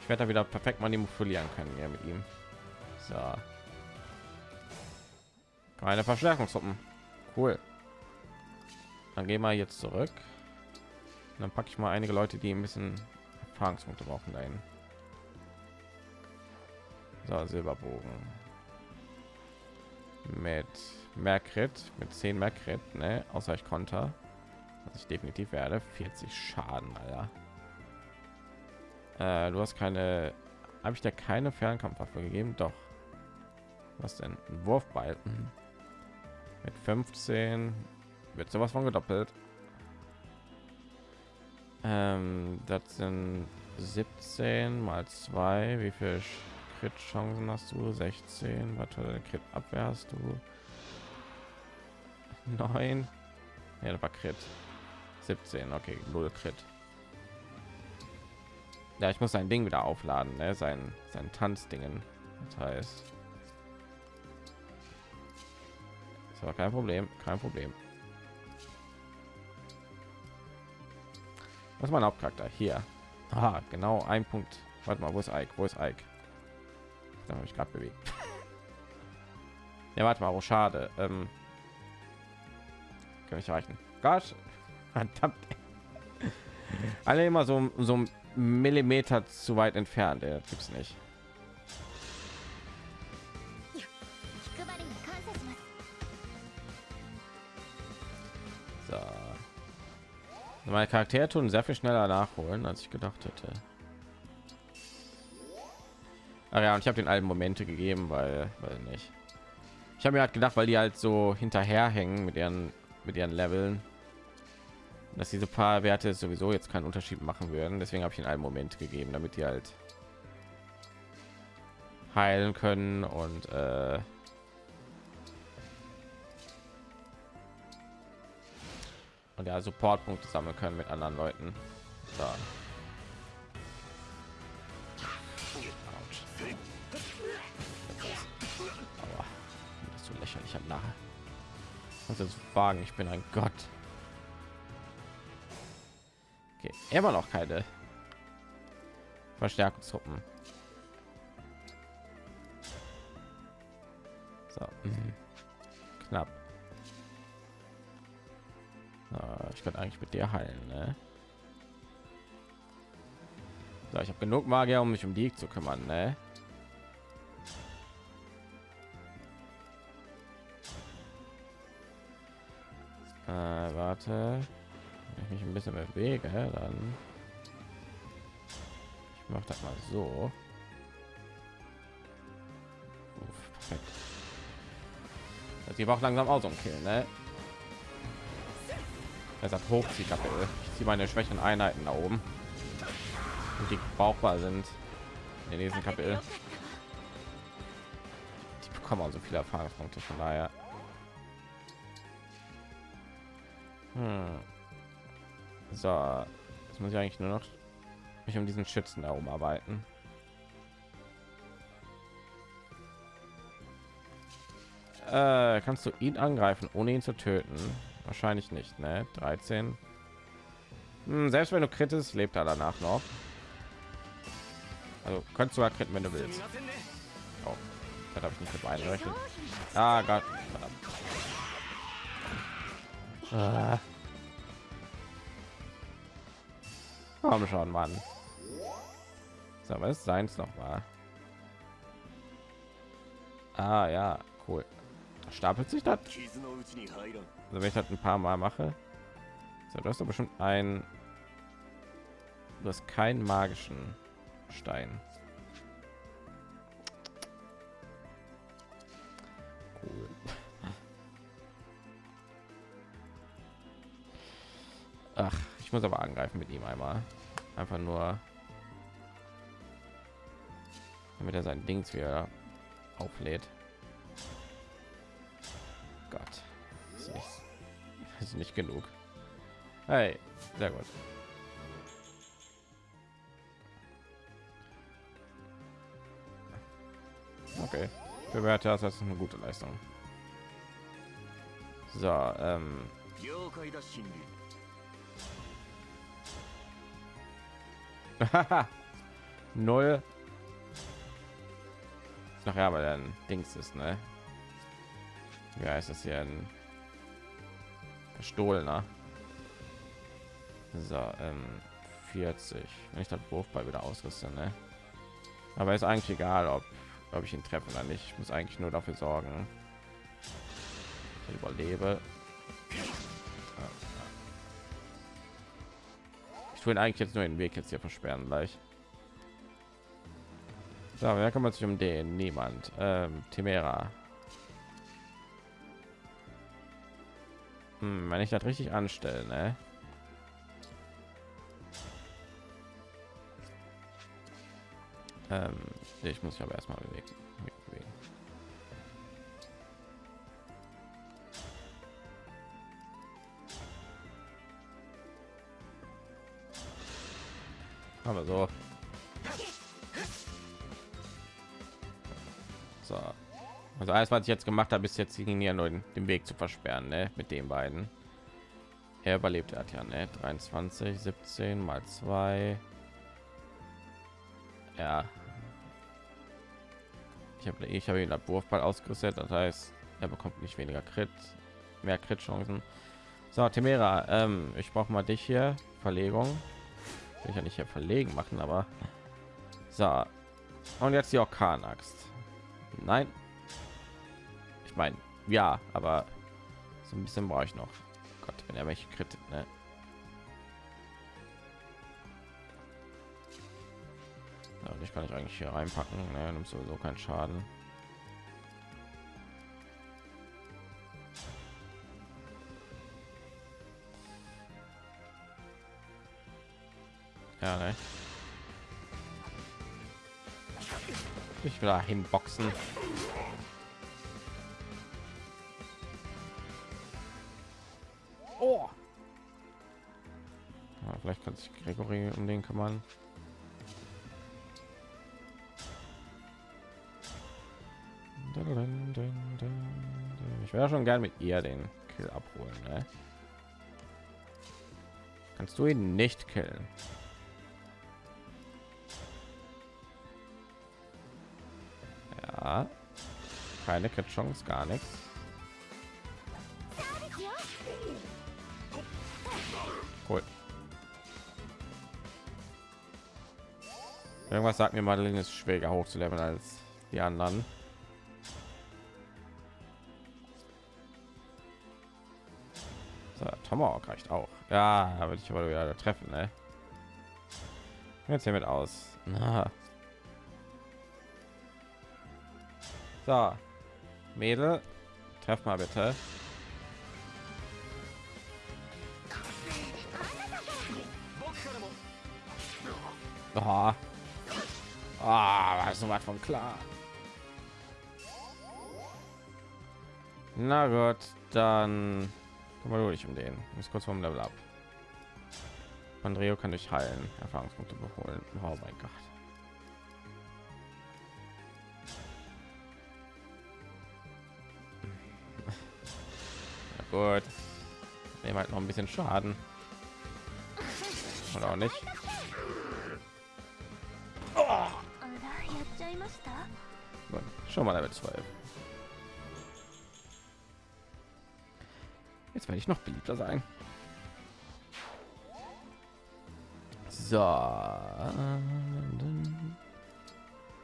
Ich werde da wieder perfekt manipulieren können hier mit ihm. So. Keine Verstärkungstruppen. Cool. Dann gehen wir jetzt zurück. Und dann packe ich mal einige Leute, die ein bisschen Erfahrungspunkte brauchen dahin. So, Silberbogen. Mit Merkrit, mit 10 Merkrit, ne? Außer ich konnte. Was ich definitiv werde. 40 Schaden, Alter. Äh, du hast keine... Habe ich dir keine Fernkampfwaffe gegeben? Doch. Was denn? Ein Wurfbalken. Mit 15 wird sowas von gedoppelt. Ähm, das sind 17 mal 2. Wie viel Crit Chancen hast du? 16. Was für Crit Abwehr hast du? 9. Ja, das war Crit. 17. Okay, null Crit. Ja, ich muss sein Ding wieder aufladen, ne? sein sein Tanzdingen. Das heißt, ist aber kein Problem, kein Problem. Was mein Hauptcharakter hier? Aha, genau ein Punkt. Warte mal, wo ist Ike? Wo ist Ike? Da habe ich gerade bewegt. ja, warte mal, oh, schade. Ähm, kann ich reichen. Gott, verdammt. Alle immer so so ein Millimeter zu weit entfernt. Der gibt's nicht. Meine Charakter tun sehr viel schneller nachholen, als ich gedacht hätte. Ach ja, und ich habe den alten Momente gegeben, weil, weil nicht. Ich habe mir halt gedacht, weil die halt so hinterherhängen mit ihren mit ihren Leveln, dass diese paar Werte sowieso jetzt keinen Unterschied machen würden. Deswegen habe ich in einem Moment gegeben, damit die halt heilen können und äh, und ja Supportpunkte sammeln können mit anderen Leuten. So. Also wagen, ich bin ein Gott. Okay, immer noch keine Verstärkungstruppen. So, mhm. knapp. Ich könnte eigentlich mit dir heilen, ne? So, ich habe genug Magier, um mich um die zu kümmern, ne? Warte. Wenn ich mich ein bisschen bewege, dann ich mache das mal so. Uff, perfekt. Das sieht auch langsam aus um Kill, ne? Deshalb Hochziehkapitel. Ich ziehe meine schwächen Einheiten da oben, und die brauchbar sind in diesem Kapitel. Die bekommen auch so viele Erfahrungspunkte, von daher. Hm. So, jetzt muss ich eigentlich nur noch mich um diesen Schützen da arbeiten. Äh, kannst du ihn angreifen, ohne ihn zu töten? Wahrscheinlich nicht, ne? 13. Hm, selbst wenn du krittest, lebt er danach noch. Also kannst du ja kritten, wenn du willst. Oh, das habe ich nicht mit eingerechnet. Ah Gott. Ah. Komm schon, Mann. So, was seins noch mal? Ah ja, cool. Stapelt sich das? Also wenn ich das ein paar Mal mache, so, du doch bestimmt ein, du keinen magischen Stein. Muss aber angreifen mit ihm einmal. Einfach nur, damit er sein Dings wieder auflädt. Gott, ist nicht, *laughs* ist nicht genug. Hey, sehr gut. Okay, bewerte das als eine gute Leistung. So, ähm, null. Nachher, aber dann Dings ist, ne? Ja, ist das hier ein gestohlener? So, ähm, 40. Wenn ich das Wurfball wieder ausrüste, ne? Aber ist eigentlich egal, ob, ob ich ihn treffe oder nicht. Ich muss eigentlich nur dafür sorgen, ich überlebe. Ich ihn eigentlich jetzt nur den Weg jetzt hier versperren gleich. So, wer kümmert sich um den? Niemand. Ähm, Timera. Hm, wenn ich das richtig anstelle, ne? Ähm, ich muss mich aber erstmal bewegen. Aber so. So. Also alles, was ich jetzt gemacht habe, ist jetzt ja nur den Weg zu versperren, ne? Mit den beiden. Er überlebt er hat ja, ne? 23, 17 mal 2. Ja. Ich habe ich habe ihn Wurfball ausgerüstet, das heißt, er bekommt nicht weniger Crit, mehr Crit Chancen. So, Timera, ähm, ich brauche mal dich hier. Verlegung. Ich ja nicht hier verlegen machen, aber so. Und jetzt die Orkan-Axt. Nein. Ich meine, ja, aber so ein bisschen brauche ich noch. Gott, wenn er welche Kritik, ne? Ich kann ich eigentlich hier reinpacken, ne? nimmt sowieso keinen Schaden. Ja, ne? Ich will da hinboxen. Oh. Ja, vielleicht kann sich Gregory um den kümmern. Ich wäre schon gern mit ihr den Kill abholen. Ne? Kannst du ihn nicht killen? Keine Chance, gar nichts. Cool. Irgendwas sagt mir, Madeline ist schwieriger hochzuleveln als die anderen. So, Tomahawk reicht auch. Ja, da will ich aber wieder treffen, ne? Jetzt hiermit aus. Na. So, Mädel, treff mal bitte. Oh. Ah, oh, so was von klar. Na gut, dann Kümmere du dich um den. Ist kurz vom Level ab. Andreo kann dich heilen, Erfahrungspunkte beholen. Oh mein Gott. Gut. Nehmen halt noch ein bisschen Schaden. Oder auch nicht. Gut, schon mal Level 12. Jetzt werde ich noch beliebter sein. So.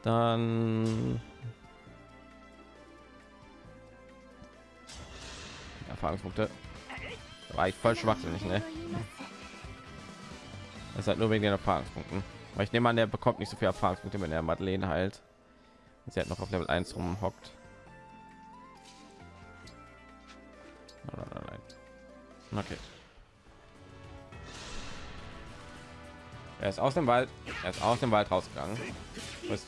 Dann Erfahrungspunkte. War ich voll schwachsinnig, ne? Das halt nur wegen den Erfahrungspunkten. Weil ich nehme an, der bekommt nicht so viel Erfahrungspunkte, wenn er Madeleine halt. Sie hat noch auf Level 1 rumhockt. Okay. Er ist aus dem Wald. Er ist aus dem Wald rausgegangen. Ist?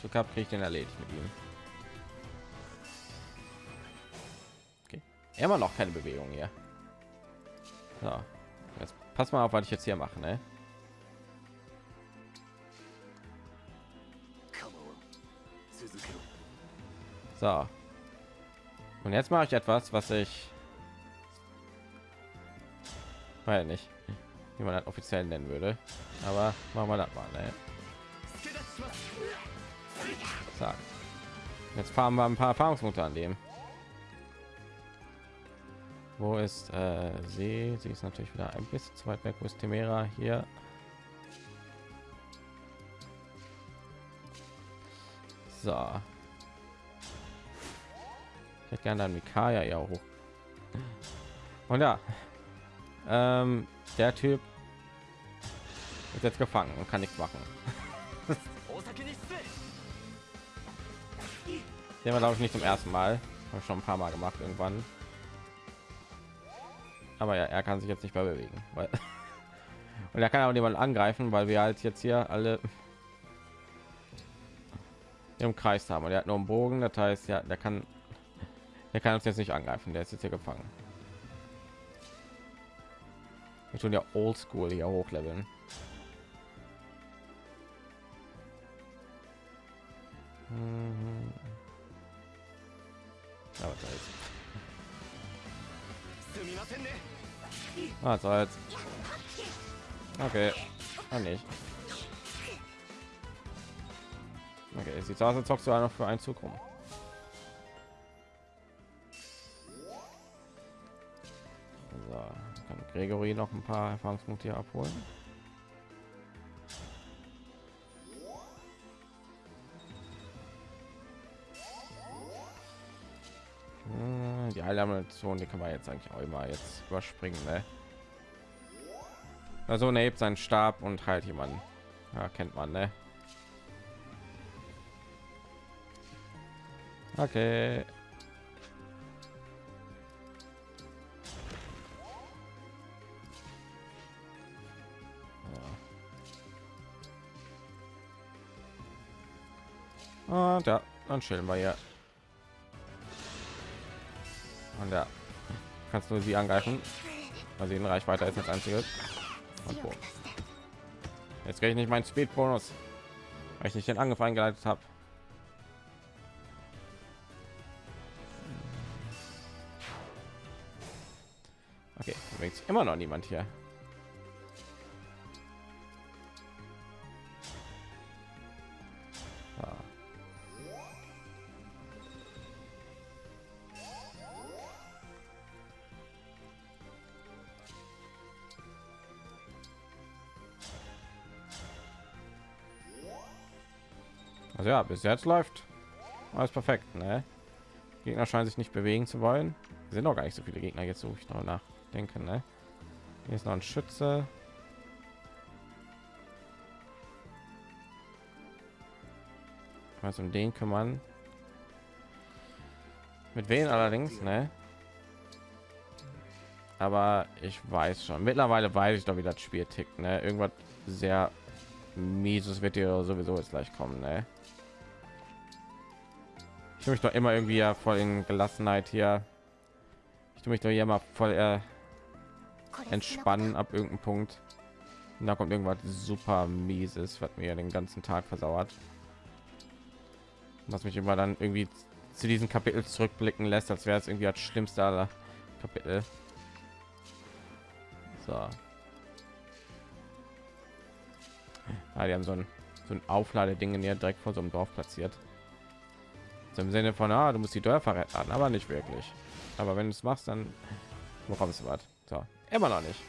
Glück habe, kriege ich den erledigt mit ihm. Immer noch keine Bewegung hier. So. Jetzt pass mal auf, was ich jetzt hier mache, ne? So. Und jetzt mache ich etwas, was ich weil nicht wie man das offiziell nennen würde aber machen wir das mal ne? so. jetzt fahren wir ein paar erfahrungspunkte an dem wo ist äh, sie? Sie ist natürlich wieder ein bisschen zu weit weg. Wo ist Temera hier. So. Ich hätte gerne dann Mikaya ja hoch. Und ja. Ähm, der Typ ist jetzt gefangen und kann nichts machen. *laughs* Den war glaube ich nicht zum ersten Mal, schon ein paar Mal gemacht irgendwann. Aber ja, er kann sich jetzt nicht mehr bewegen, weil *laughs* und er kann auch niemand angreifen, weil wir halt jetzt hier alle im Kreis haben und er hat nur einen Bogen, das heißt ja, der kann der kann uns jetzt nicht angreifen, der ist jetzt hier gefangen. Wir tun ja oldschool hier hochleveln. Mhm. Aber da ist. Ah, so jetzt. Okay. Ah, nicht. Okay, sieht aus, als zockst du einer für einen Zug rum. Gregory noch ein paar Erfahrungspunkte abholen. Heilamation, die kann man jetzt eigentlich auch immer jetzt überspringen, ne? Also ne, er hebt seinen Stab und heilt jemanden. Ja, kennt man, ne? Okay. Ah, und ja, dann chillen wir hier. Und ja, kannst du sie angreifen, sie in Reichweite ist als einziges. Und. Jetzt kriege ich nicht meinen Speed-Bonus, weil ich nicht den Angriff eingeleitet habe. Okay, sich immer noch niemand hier. Bis jetzt läuft alles perfekt. Ne? Gegner scheinen sich nicht bewegen zu wollen. Es sind noch gar nicht so viele Gegner jetzt, so ich noch nachdenken. Ne? Hier ist noch ein Schütze. Also um den kümmern. Mit wen allerdings, ne? Aber ich weiß schon. Mittlerweile weiß ich doch, wie das Spiel tickt, ne? Irgendwas sehr mieses wird dir sowieso jetzt gleich kommen, ne? Tue mich doch immer irgendwie ja voll in Gelassenheit hier. Ich tue mich doch hier immer voll äh, entspannen ab irgendeinem Punkt. Und da kommt irgendwas super mieses, was mir den ganzen Tag versauert. Was mich immer dann irgendwie zu diesem Kapitel zurückblicken lässt, als wäre es irgendwie das schlimmste aller Kapitel. So. Ah, die haben so ein, so ein Aufladeding hier direkt vor so einem Dorf platziert. Im Sinne von, ah, du musst die Dörfer retten, aber nicht wirklich. Aber wenn du es machst, dann bekommst du was. So, immer noch nicht.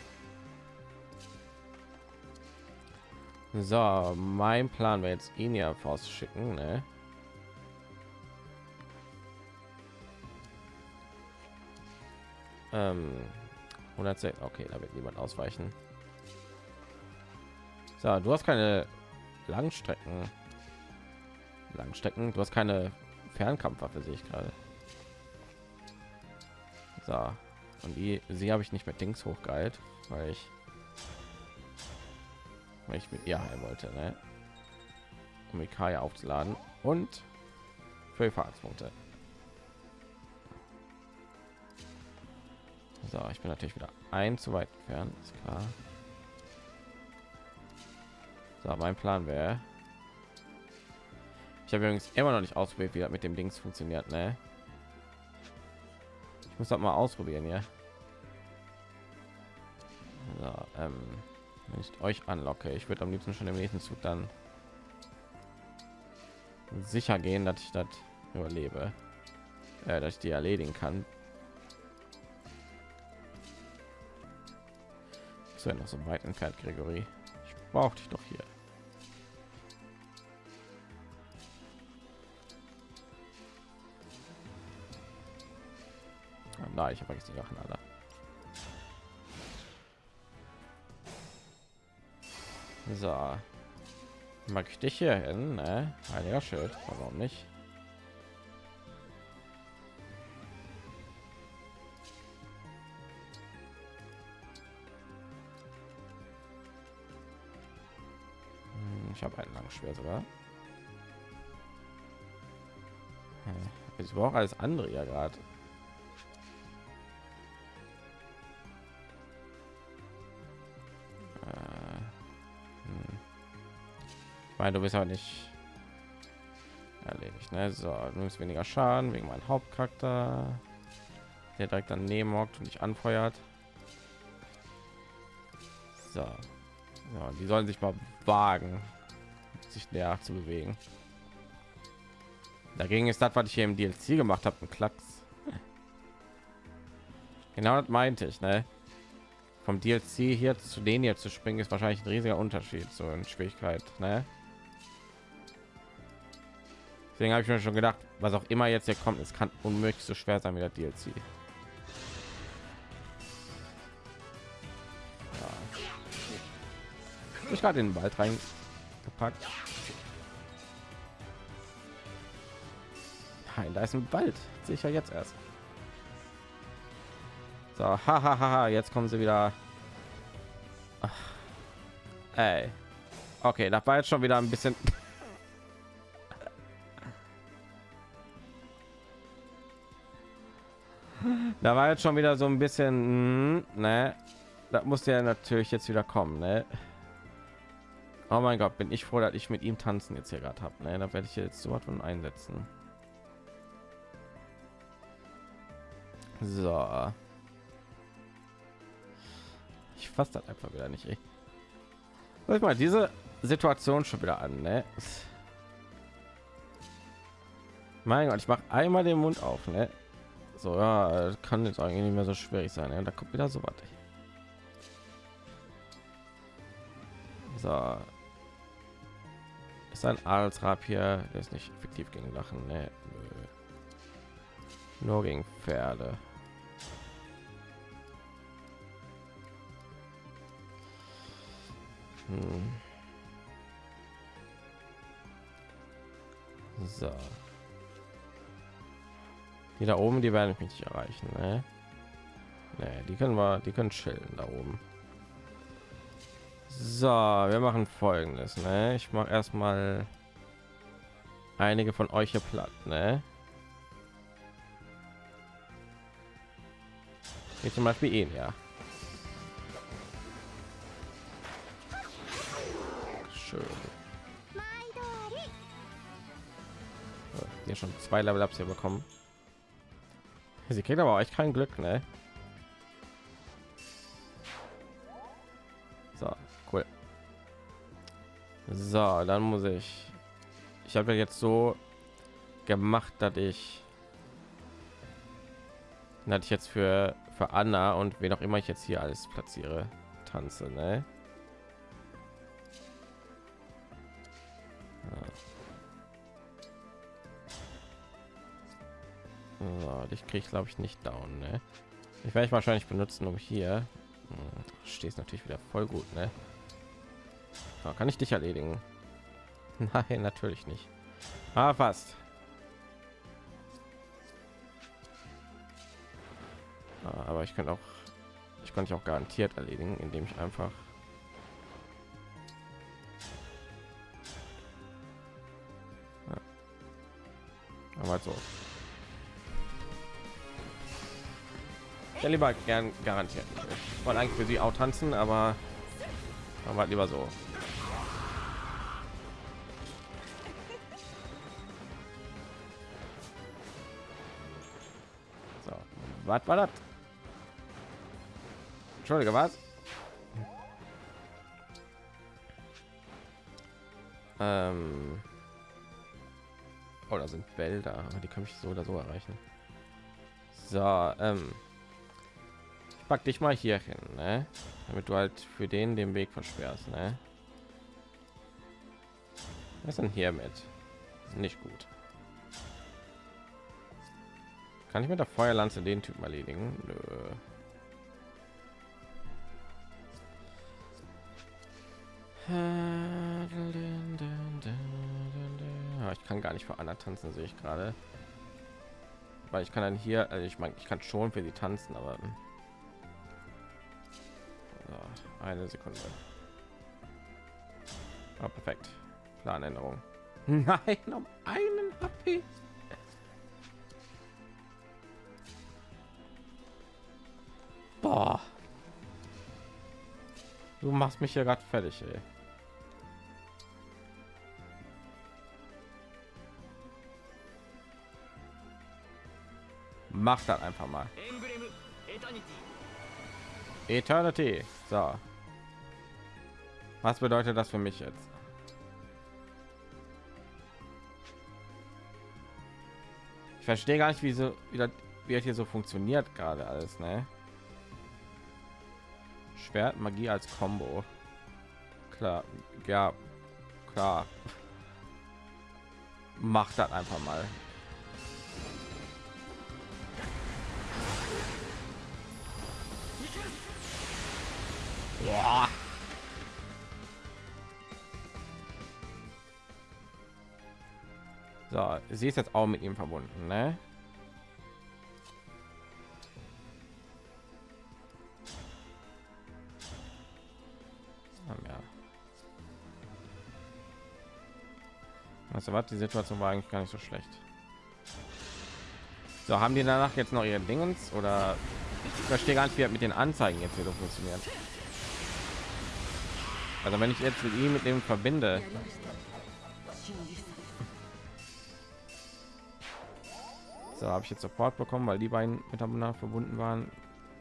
So, mein Plan wäre jetzt ihn ja schicken, ne? Ähm, 110, okay, da wird niemand ausweichen. So, du hast keine Langstrecken. Langstrecken, du hast keine Fernkampfwaffe, sehe ich gerade. So, und die, sie habe ich nicht mit Dings hochgeheilt, weil ich, weil ich mit ihr heilen wollte, ne? um die Kaya aufzuladen und für die Fahrtspunkte. So, ich bin natürlich wieder ein zu weit entfernt, ist klar. So, mein Plan wäre. Ich habe übrigens immer noch nicht ausprobiert, wie das mit dem Dings funktioniert, ne? Ich muss das mal ausprobieren, ja. So, ähm, wenn ich euch anlocke, ich würde am liebsten schon im nächsten Zug dann sicher gehen, dass ich das überlebe, äh, dass ich die erledigen kann, ist ja noch so weit entfernt, Gregory. Ich brauche dich doch hier. Na, ich habe vergessen die Sachen alle. So, mag ich dich hier hin, ne? Heiliger Schild, warum nicht? Ich habe ein langes Schwert sogar. Ich brauche alles andere ja gerade. Meine, du bist auch nicht erledigt. Ne? So, du musst weniger Schaden wegen meinem Hauptcharakter, der direkt daneben hockt und dich anfeuert. So. Ja, die sollen sich mal wagen, sich näher zu bewegen. Dagegen ist das, was ich hier im DLC gemacht habe, ein Klacks. Genau das meinte ich, ne? Vom DLC hier zu denen hier zu springen ist wahrscheinlich ein riesiger Unterschied so in Schwierigkeit, ne? Deswegen habe ich mir schon gedacht, was auch immer jetzt hier kommt, es kann unmöglich so schwer sein wie der DLC. Ja. Ich gerade in den Wald rein gepackt. Nein, da ist ein Wald. Sicher jetzt erst. So, hahaha, jetzt kommen sie wieder. Ach. Ey. Okay, da war jetzt schon wieder ein bisschen. Da war jetzt schon wieder so ein bisschen, mm, ne? Das musste ja natürlich jetzt wieder kommen, ne? Oh mein Gott, bin ich froh, dass ich mit ihm tanzen jetzt hier gerade habe. Ne? Da werde ich jetzt so was von einsetzen. So. Ich fasse das einfach wieder nicht. Ich mal diese Situation schon wieder an. Ne? Mein Gott, ich mache einmal den Mund auf. Ne? So, ja, kann jetzt eigentlich nicht mehr so schwierig sein. Ne? Da kommt wieder so was. So, ist ein Adelsrapier, der ist nicht effektiv gegen Lachen, ne? Nur gegen Pferde. Hm. So. Die da oben, die werden mich nicht erreichen, ne? Nee, die können wir, die können chillen da oben. So, wir machen folgendes, ne? Ich mache erstmal einige von euch hier platt, ne? Wie zum Beispiel ihn, ja. Schön. Hier schon zwei Level Ups hier bekommen. Sie kriegt aber euch kein Glück, ne? So, dann muss ich. Ich habe jetzt so gemacht, dass ich, dass ich jetzt für für Anna und wen auch immer ich jetzt hier alles platziere, tanze, ne? So, ich kriege glaube ich nicht down, ne? Ich werde ich wahrscheinlich benutzen, um hier. Hm, stehst natürlich wieder voll gut, ne? So, kann ich dich erledigen? *laughs* Nein, natürlich nicht. Ah, fast. Ah, aber ich kann auch, ich konnte auch garantiert erledigen, indem ich einfach aber so ja lieber gern garantiert ich wollte eigentlich für sie auch tanzen aber aber lieber so Was war das? Entschuldige, was? Ähm oh, da sind Wälder, die kann ich so oder so erreichen. So, ähm pack dich mal hier hin, ne? damit du halt für den den Weg versperrst. Ne? Was denn hier mit? Nicht gut. Kann ich mit der Feuerlanze den Typen erledigen? Nö. ich kann gar nicht für Anna tanzen, sehe ich gerade. Weil ich kann dann hier, also ich meine, ich kann schon für sie tanzen, aber so, eine Sekunde. Ah, perfekt. Planänderung. *laughs* Nein, um einen HP. Boah. Du machst mich ja gerade fertig, ey. Mach das einfach mal. Eternity. So. Was bedeutet das für mich jetzt? Ich verstehe gar nicht, wie so wie das, wie hier so funktioniert gerade alles, ne? Schwert Magie als Combo. Klar, ja, klar. *laughs* Macht das einfach mal. Ja. So, sie ist jetzt auch mit ihm verbunden, ne? Also was die Situation war eigentlich gar nicht so schlecht. So, haben die danach jetzt noch ihre Dingens oder ich verstehe gar nicht, wie mit den Anzeigen jetzt wieder funktioniert. Also wenn ich jetzt mit ihm mit dem verbinde, so habe ich jetzt Support bekommen, weil die beiden miteinander verbunden waren.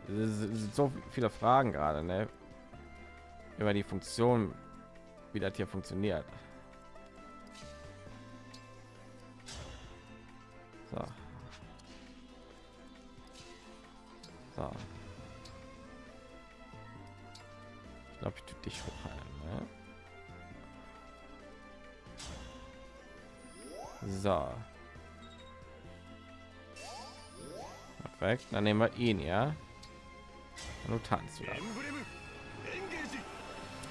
Es sind so viele Fragen gerade, ne? über die Funktion, wie das hier funktioniert. So. So. Ich glaube, ich tue dich hochheilen. So. Perfekt. Dann nehmen wir ihn, ja. Und tanzt wieder.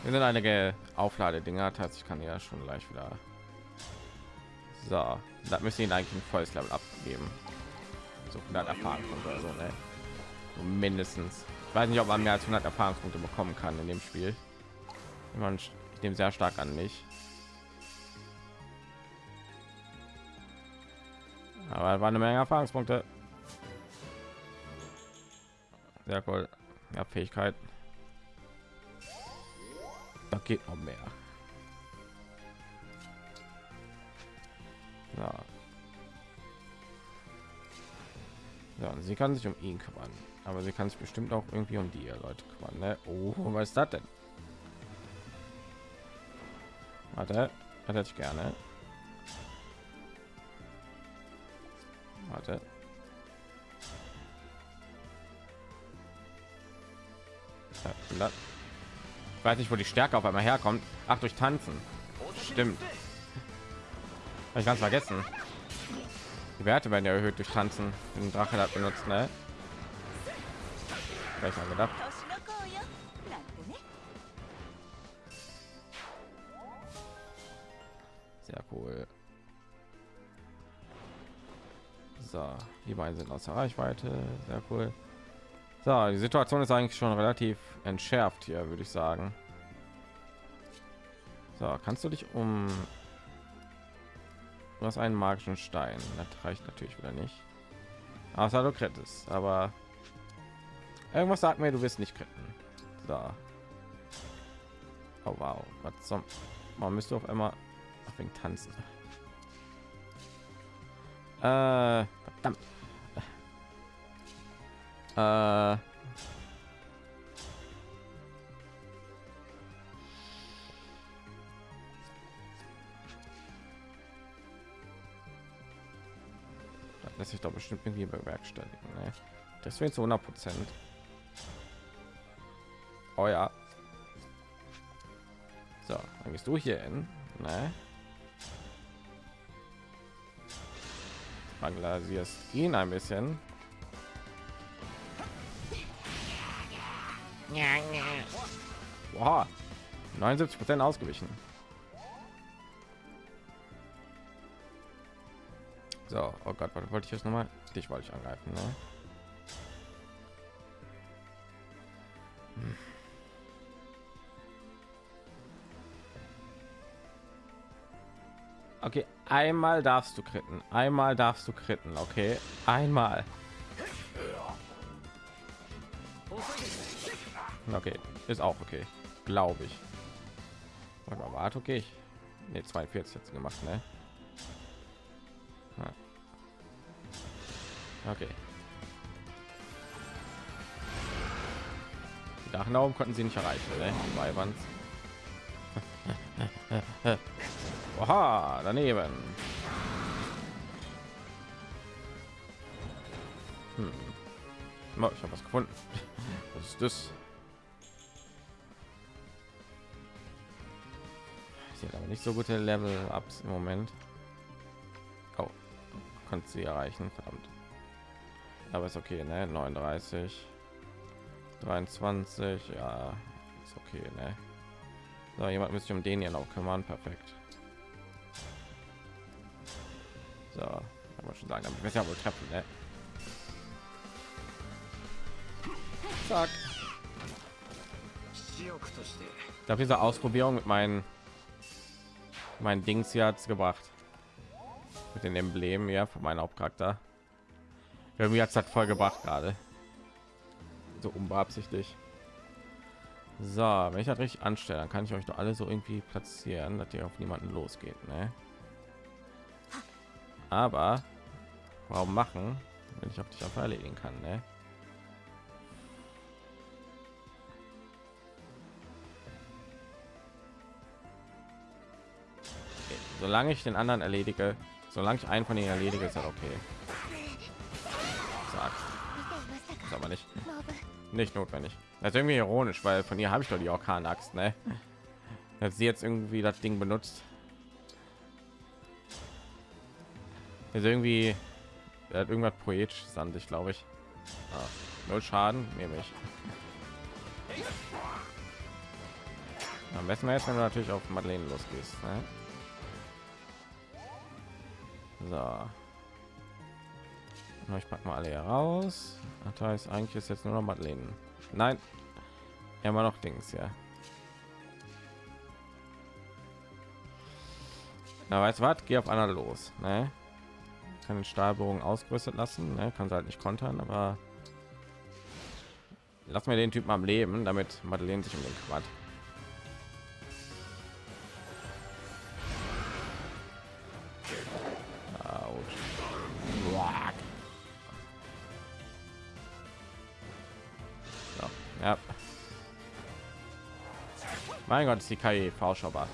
Wir sind einige Aufladedinger. Das heißt, ich kann ja schon gleich wieder. So, da müssen ihn eigentlich ein volles Level abgeben. So 100 Erfahrungspunkte oder so, ne? So mindestens. Ich weiß nicht, ob man mehr als 100 Erfahrungspunkte bekommen kann in dem Spiel. Ich nehme sehr stark an mich. Aber war eine Menge Erfahrungspunkte. Sehr cool. Ja, Fähigkeit. Da geht noch mehr. Ja. Ja, sie kann sich um ihn kümmern, aber sie kann sich bestimmt auch irgendwie um die Leute kümmern. Ne? Oh, was ist das denn? Warte, hätte ich gerne. Warte. Ich weiß nicht, wo die Stärke auf einmal herkommt. Ach, durch Tanzen. Stimmt. Habe ich ganz vergessen. Die Werte werden ja erhöht durch Tanzen. Den Drache hat benutzt, ne? Gleich mal gedacht. Sehr cool. So, die beiden sind außer Reichweite. Sehr cool. So, die Situation ist eigentlich schon relativ entschärft hier, würde ich sagen. So, kannst du dich um hast einen magischen Stein. Das reicht natürlich wieder nicht. Außer du krittest, aber irgendwas sagt mir, du wirst nicht kritten. So. Oh wow, was zum man müsste auf einmal auf wegen tanzen. Äh, verdammt. Äh, lässt sich doch bestimmt irgendwie bewerkstelligen. Ne? Deswegen zu 100 Prozent. Oh ja. So, dann gehst du hier hin. Ne? Bangladesierst ihn ein bisschen. Wow. 79 Prozent ausgewichen. So, oh Gott, was wollte ich jetzt noch mal? Dich wollte ich angreifen, ne? Einmal darfst du kritten. Einmal darfst du kritten, okay? Einmal. Okay, ist auch okay, glaube ich. Warte mal, warte, okay. Ne, 42 jetzt gemacht, ne? Okay. Die Dachnauben konnten sie nicht erreichen, ne? *laughs* Oha, daneben. Hm. Oh, ich habe was gefunden. *laughs* Was ist das? Sie hat aber nicht so gute Level-Ups im Moment. Oh, konnte sie erreichen, verdammt aber ist okay ne 39 23 ja ist okay ne so jemand müsste um den hier noch kümmern perfekt so kann man schon sagen damit wir ja wohl treffen ne? Zack. Ich glaube, diese Ausprobierung mit meinen mein Dings hier hat es gebracht mit den Emblemen ja von meinem Hauptcharakter Irgendwie hat es halt voll gebracht gerade. So unbeabsichtigt. So, wenn ich das richtig anstelle, dann kann ich euch doch alle so irgendwie platzieren, dass ihr auf niemanden losgeht. Ne? aber warum machen wenn ich auf dich einfach erledigen kann ne? Okay, solange ich den anderen erledige solange ich einen von ihnen erledige ist halt okay Sag. Ist aber nicht nicht notwendig das ist irgendwie ironisch weil von ihr habe ich doch die orkan axt ne dass sie jetzt irgendwie das ding benutzt Ist irgendwie er hat irgendwas poetisches an sich, glaube ich. Ah, null Schaden nehme ich. Am besten jetzt, wenn du natürlich auf Madeleine losgehst. Ne? So. Ich pack mal alle hier raus. Das heißt, eigentlich ist jetzt nur noch Madeleine. Nein, immer noch Dings, ja. Na, weißt du was? Geh auf einer los. Ne? Kann den Stahlbogen ausgerüstet lassen. Ne? Kann sie halt nicht kontern, aber lass mir den Typen am Leben, damit Madeleine sich um den ja. Mein Gott, ist die KI vorschaubar.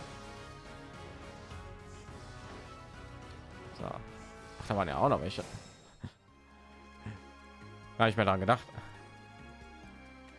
Da waren ja auch noch welche. Gar nicht mehr daran gedacht.